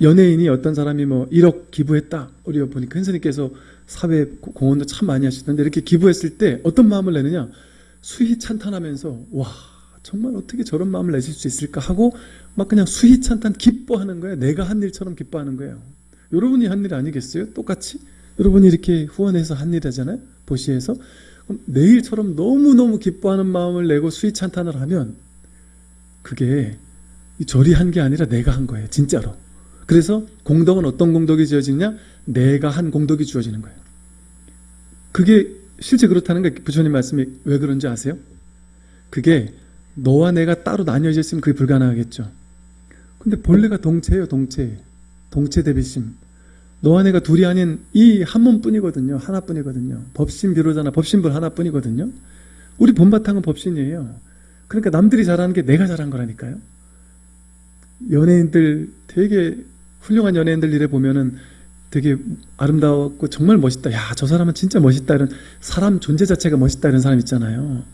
연예인이 어떤 사람이 뭐 1억 기부했다. 우리 보니 큰 스님께서 사회 공헌도 참 많이 하시던데 이렇게 기부했을 때 어떤 마음을 내느냐? 수희 찬탄하면서 와 정말 어떻게 저런 마음을 내실 수 있을까 하고 막 그냥 수희 찬탄 기뻐하는 거예요. 내가 한 일처럼 기뻐하는 거예요. 여러분이 한 일 아니겠어요? 똑같이 여러분이 이렇게 후원해서 한 일이잖아요. 보시에서 그럼 내일처럼 너무너무 기뻐하는 마음을 내고 수희 찬탄을 하면 그게 절이 한 게 아니라 내가 한 거예요. 진짜로. 그래서 공덕은 어떤 공덕이 지어지냐? 내가 한 공덕이 주어지는 거예요. 그게 실제 그렇다는 게 부처님 말씀이 왜 그런지 아세요? 그게 너와 내가 따로 나뉘어져 있으면 그게 불가능하겠죠. 근데 본래가 동체예요, 동체. 동체 대비심. 너와 내가 둘이 아닌 이 한 몸뿐이거든요. 하나뿐이거든요. 법신 비로자나 법신불 하나뿐이거든요. 우리 본바탕은 법신이에요. 그러니까 남들이 잘하는 게 내가 잘한 거라니까요. 연예인들 되게 훌륭한 연예인들 일에 보면은 되게 아름다웠고 정말 멋있다. 야, 저 사람은 진짜 멋있다. 이런 사람 존재 자체가 멋있다. 이런 사람 있잖아요.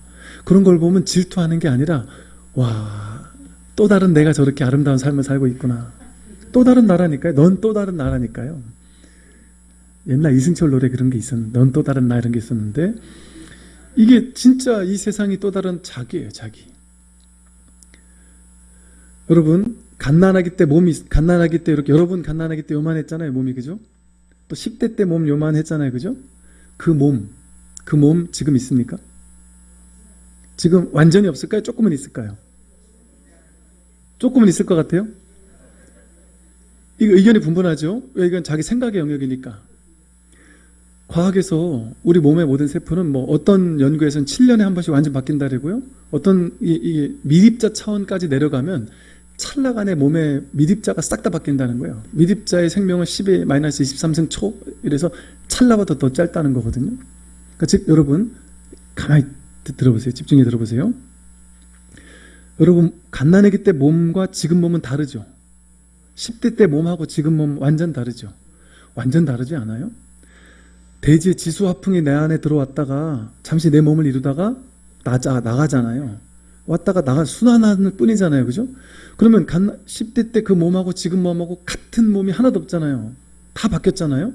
그런 걸 보면 질투하는 게 아니라 와, 또 다른 내가 저렇게 아름다운 삶을 살고 있구나. 또 다른 나라니까요. 넌 또 다른 나라니까요. 옛날 이승철 노래 그런 게 있었는데 넌 또 다른 나 이런 게 있었는데 이게 진짜 이 세상이 또 다른 자기예요. 자기. 여러분 갓난아기 때 몸이 갓난아기 때 이렇게 여러분 갓난아기 때 요만했잖아요 몸이 그죠? 또 10대 때 몸 요만했잖아요 그죠? 그 몸, 그 몸 지금 있습니까? 지금 완전히 없을까요? 조금은 있을까요? 조금은 있을 것 같아요? 이거 의견이 분분하죠? 왜 이건 자기 생각의 영역이니까. 과학에서 우리 몸의 모든 세포는 뭐 어떤 연구에서는 7년에 한 번씩 완전 바뀐다고요? 어떤 이, 이 미립자 차원까지 내려가면 찰나간에 몸의 미립자가 싹 다 바뀐다는 거예요. 미립자의 생명은 10의 마이너스 23승 초 이래서 찰나보다 더 짧다는 거거든요. 그러니까 즉 여러분 가만히 들어보세요. 집중해 들어보세요. 여러분 갓난아기 때 몸과 지금 몸은 다르죠. 10대 때 몸하고 지금 몸 완전 다르죠. 완전 다르지 않아요? 대지의 지수 화풍이 내 안에 들어왔다가 잠시 내 몸을 이루다가 나자, 나가잖아요. 왔다가 나가 순환하는 뿐이잖아요. 그죠? 그러면 10대 때 그 몸하고 지금 몸하고 같은 몸이 하나도 없잖아요. 다 바뀌었잖아요.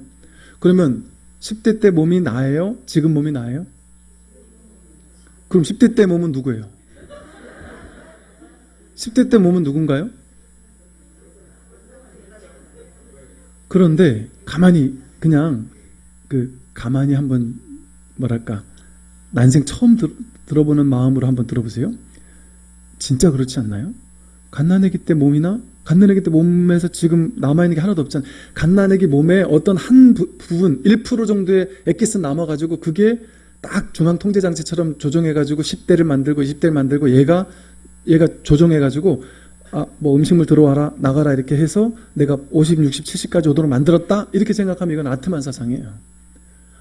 그러면 10대 때 몸이 나예요? 지금 몸이 나예요? 그럼 10대 때 몸은 누구예요? 10대 때 몸은 누군가요? 그런데 가만히 그냥 그 가만히 한번 뭐랄까 난생 처음 들, 들어보는 마음으로 한번 들어보세요. 진짜 그렇지 않나요? 갓난아기 때 몸이나 갓난아기 때 몸에서 지금 남아있는 게 하나도 없잖아요. 갓난아기 몸에 어떤 한 부, 분1% 정도의 액기스 남아가지고 그게 딱 중앙 통제 장치처럼 조정해 가지고 10대를 만들고 20대를 만들고 얘가 얘가 조정해 가지고 아, 뭐 음식물 들어와라 나가라 이렇게 해서 내가 50, 60, 70까지 오도록 만들었다 이렇게 생각하면 이건 아트만 사상이에요.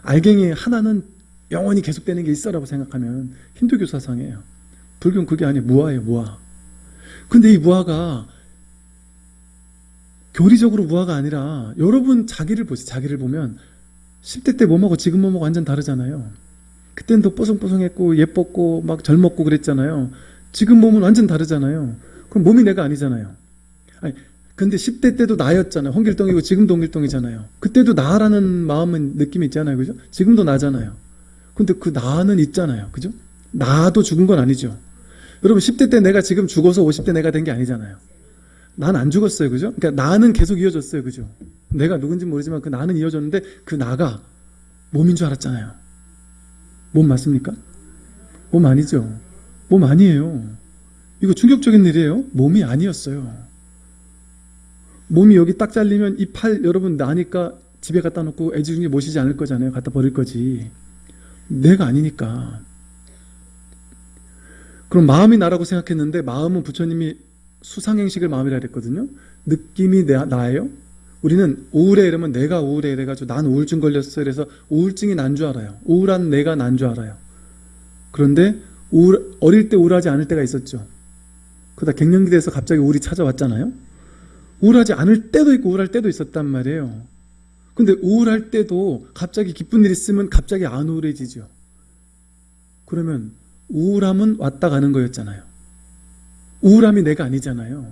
알갱이 하나는 영원히 계속되는 게 있어라고 생각하면 힌두교 사상이에요. 불교는 그게 아니에요. 무아예요, 무아. 근데 이 무아가 교리적으로 무아가 아니라 여러분 자기를 보세요. 자기를 보면 10대 때 몸하고 지금 몸하고 완전 다르잖아요. 그때는 더 뽀송뽀송했고 예뻤고 막 젊었고 그랬잖아요. 지금 몸은 완전 다르잖아요. 그럼 몸이 내가 아니잖아요. 아니, 근데 10대 때도 나였잖아요. 홍길동이고 지금도 홍길동이잖아요. 그때도 나라는 마음은 느낌이 있잖아요. 그죠? 지금도 나잖아요. 근데 그 나는 있잖아요. 그죠? 나도 죽은 건 아니죠. 여러분 10대 때 내가 지금 죽어서 50대 내가 된 게 아니잖아요. 난 안 죽었어요. 그죠? 그러니까 나는 계속 이어졌어요. 그죠? 내가 누군지 모르지만 그 나는 이어졌는데 그 나가 몸인 줄 알았잖아요. 몸 맞습니까? 몸 아니죠. 몸 아니에요. 이거 충격적인 일이에요. 몸이 아니었어요. 몸이 여기 딱 잘리면 이 팔 여러분 나니까 집에 갖다 놓고 애지중지 모시지 않을 거잖아요. 갖다 버릴 거지. 내가 아니니까. 그럼 마음이 나라고 생각했는데 마음은 부처님이 수상행식을 마음이라 그랬거든요. 느낌이 나, 나예요. 우리는 우울해 이러면 내가 우울해 이래가지고 난 우울증 걸렸어 이래서 우울증이 난 줄 알아요. 우울한 내가 난 줄 알아요. 그런데 우울, 어릴 때 우울하지 않을 때가 있었죠. 그러다 갱년기 돼서 갑자기 우울이 찾아왔잖아요. 우울하지 않을 때도 있고 우울할 때도 있었단 말이에요. 근데 우울할 때도 갑자기 기쁜 일 있으면 갑자기 안 우울해지죠. 그러면 우울함은 왔다 가는 거였잖아요. 우울함이 내가 아니잖아요.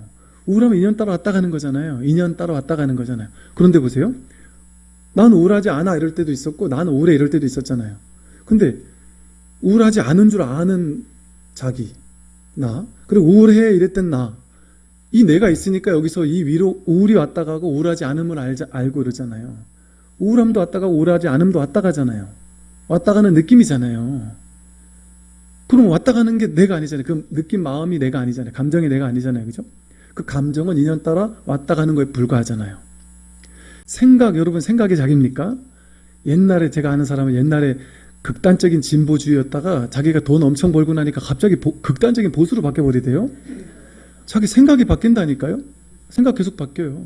우울함은 인연 따라 왔다 가는 거잖아요. 인연 따라 왔다 가는 거잖아요. 그런데 보세요. 난 우울하지 않아 이럴 때도 있었고 나는 우울해 이럴 때도 있었잖아요. 근데 우울하지 않은 줄 아는 자기 나 그리고 우울해 이랬던 나 이 내가 있으니까 여기서 이 위로 우울이 왔다 가고 우울하지 않음을 알자, 알고 이러잖아요. 우울함도 왔다 가고 우울하지 않음도 왔다 가잖아요. 왔다 가는 느낌이잖아요. 그럼 왔다 가는 게 내가 아니잖아요. 그 느낌 마음이 내가 아니잖아요. 감정이 내가 아니잖아요. 그죠? 그 감정은 인연 따라 왔다 가는 거에 불과하잖아요. 생각, 여러분 생각이 자기입니까? 옛날에 제가 아는 사람은 옛날에 극단적인 진보주의였다가 자기가 돈 엄청 벌고 나니까 갑자기 보, 극단적인 보수로 바뀌어버리대요. 자기 생각이 바뀐다니까요. 생각 계속 바뀌어요.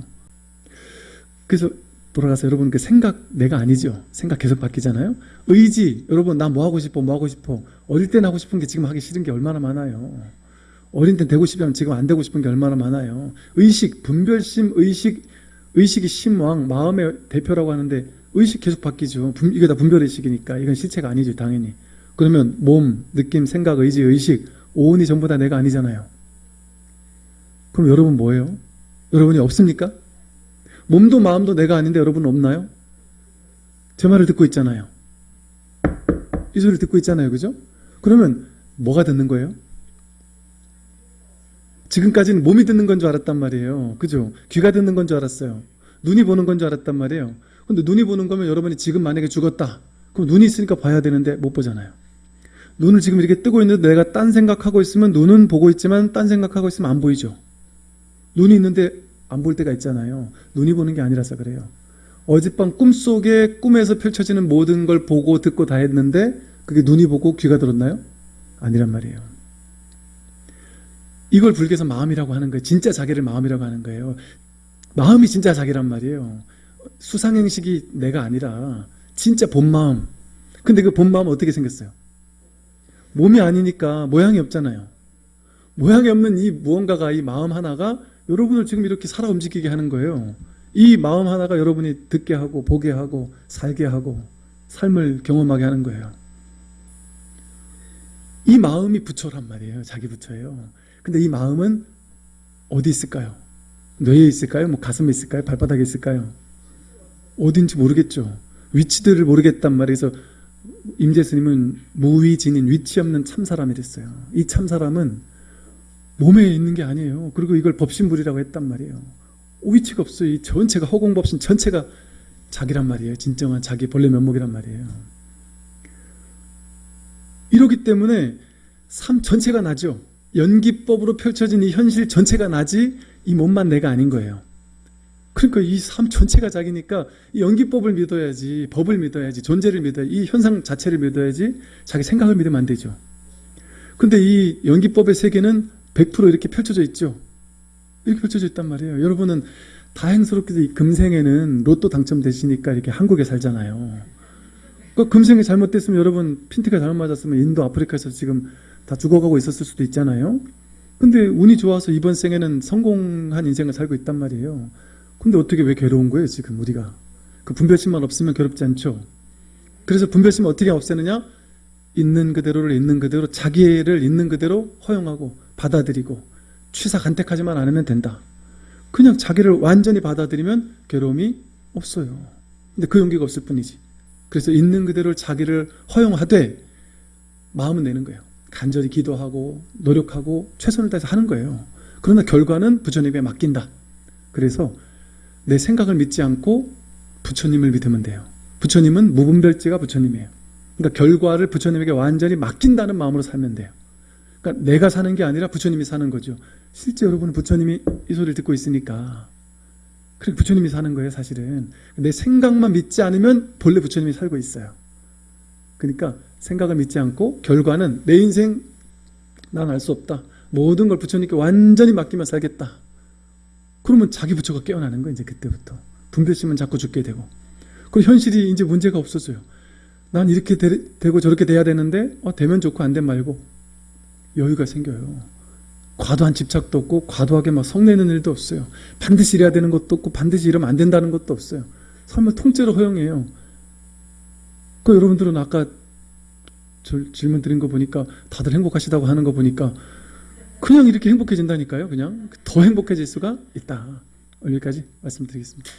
그래서 돌아가서 여러분 그 생각 내가 아니죠. 생각 계속 바뀌잖아요. 의지 여러분 나 뭐 하고 싶어 뭐 하고 싶어 어릴 땐 하고 싶은 게 지금 하기 싫은 게 얼마나 많아요. 어린 땐 되고 싶으면 지금 안 되고 싶은 게 얼마나 많아요. 의식 분별심 의식 의식이 심왕 마음의 대표라고 하는데 의식 계속 바뀌죠. 분, 이게 다 분별의식이니까 이건 실체가 아니죠 당연히. 그러면 몸, 느낌, 생각, 의지, 의식 오온이 전부 다 내가 아니잖아요. 그럼 여러분 뭐예요? 여러분이 없습니까? 몸도 마음도 내가 아닌데 여러분 없나요? 제 말을 듣고 있잖아요. 이 소리를 듣고 있잖아요. 그죠? 그러면 뭐가 듣는 거예요? 지금까지는 몸이 듣는 건 줄 알았단 말이에요. 그죠? 귀가 듣는 건 줄 알았어요. 눈이 보는 건 줄 알았단 말이에요. 근데 눈이 보는 거면 여러분이 지금 만약에 죽었다. 그럼 눈이 있으니까 봐야 되는데 못 보잖아요. 눈을 지금 이렇게 뜨고 있는데 내가 딴 생각하고 있으면 눈은 보고 있지만 딴 생각하고 있으면 안 보이죠. 눈이 있는데 안 볼 때가 있잖아요. 눈이 보는 게 아니라서 그래요. 어젯밤 꿈속에 꿈에서 펼쳐지는 모든 걸 보고 듣고 다 했는데 그게 눈이 보고 귀가 들었나요? 아니란 말이에요. 이걸 불교에서 마음이라고 하는 거예요. 진짜 자기를 마음이라고 하는 거예요. 마음이 진짜 자기란 말이에요. 수상행식이 내가 아니라 진짜 본마음. 근데 그 본마음은 어떻게 생겼어요? 몸이 아니니까 모양이 없잖아요. 모양이 없는 이 무언가가 이 마음 하나가 여러분을 지금 이렇게 살아 움직이게 하는 거예요. 이 마음 하나가 여러분이 듣게 하고 보게 하고 살게 하고 삶을 경험하게 하는 거예요. 이 마음이 부처란 말이에요. 자기 부처예요. 근데 이 마음은 어디 있을까요? 뇌에 있을까요? 뭐 가슴에 있을까요? 발바닥에 있을까요? 어딘지 모르겠죠. 위치들을 모르겠단 말이에서 임재스님은 무위진인 위치 없는 참사람이랬어요. 이 참사람은 몸에 있는 게 아니에요. 그리고 이걸 법신불이라고 했단 말이에요. 위치가 없어요. 이 전체가 허공법신 전체가 자기란 말이에요. 진정한 자기 본래 면목이란 말이에요. 이러기 때문에 삶 전체가 나죠. 연기법으로 펼쳐진 이 현실 전체가 나지 이 몸만 내가 아닌 거예요. 그러니까 이 삶 전체가 자기니까 이 연기법을 믿어야지, 법을 믿어야지, 존재를 믿어야지, 이 현상 자체를 믿어야지 자기 생각을 믿으면 안 되죠. 근데 이 연기법의 세계는 100% 이렇게 펼쳐져 있죠. 이렇게 펼쳐져 있단 말이에요. 여러분은 다행스럽게도 이 금생에는 로또 당첨되시니까 이렇게 한국에 살잖아요. 그 금생이 잘못됐으면 여러분 핀티가 잘못 맞았으면 인도 아프리카에서 지금 다 죽어가고 있었을 수도 있잖아요. 근데 운이 좋아서 이번 생에는 성공한 인생을 살고 있단 말이에요. 근데 어떻게 왜 괴로운 거예요 지금 우리가? 그 분별심만 없으면 괴롭지 않죠. 그래서 분별심 어떻게 없애느냐? 있는 그대로를 있는 그대로 자기를 있는 그대로 허용하고 받아들이고 취사 간택하지만 않으면 된다. 그냥 자기를 완전히 받아들이면 괴로움이 없어요. 근데 그 용기가 없을 뿐이지. 그래서 있는 그대로 자기를 허용하되 마음은 내는 거예요. 간절히 기도하고 노력하고 최선을 다해서 하는 거예요. 그러나 결과는 부처님에 맡긴다. 그래서 내 생각을 믿지 않고 부처님을 믿으면 돼요. 부처님은 무분별지가 부처님이에요. 그러니까 결과를 부처님에게 완전히 맡긴다는 마음으로 살면 돼요. 그러니까 내가 사는 게 아니라 부처님이 사는 거죠. 실제 여러분은 부처님이 이 소리를 듣고 있으니까 그래 부처님이 사는 거예요, 사실은. 내 생각만 믿지 않으면 본래 부처님이 살고 있어요. 그러니까 생각을 믿지 않고 결과는 내 인생 난 알 수 없다. 모든 걸 부처님께 완전히 맡기며 살겠다. 그러면 자기 부처가 깨어나는 거예요, 이제 그때부터. 분별심은 자꾸 죽게 되고. 그리고 현실이 이제 문제가 없어져요. 난 이렇게 되, 고 저렇게 돼야 되는데 어, 되면 좋고 안 되면 말고 여유가 생겨요. 과도한 집착도 없고 과도하게 막 성내는 일도 없어요. 반드시 이래야 되는 것도 없고 반드시 이러면 안 된다는 것도 없어요. 삶을 통째로 허용해요. 그 여러분들은 아까 절- 질문 드린 거 보니까 다들 행복하시다고 하는 거 보니까 그냥 이렇게 행복해진다니까요. 그냥 더 행복해질 수가 있다. 여기까지 말씀드리겠습니다.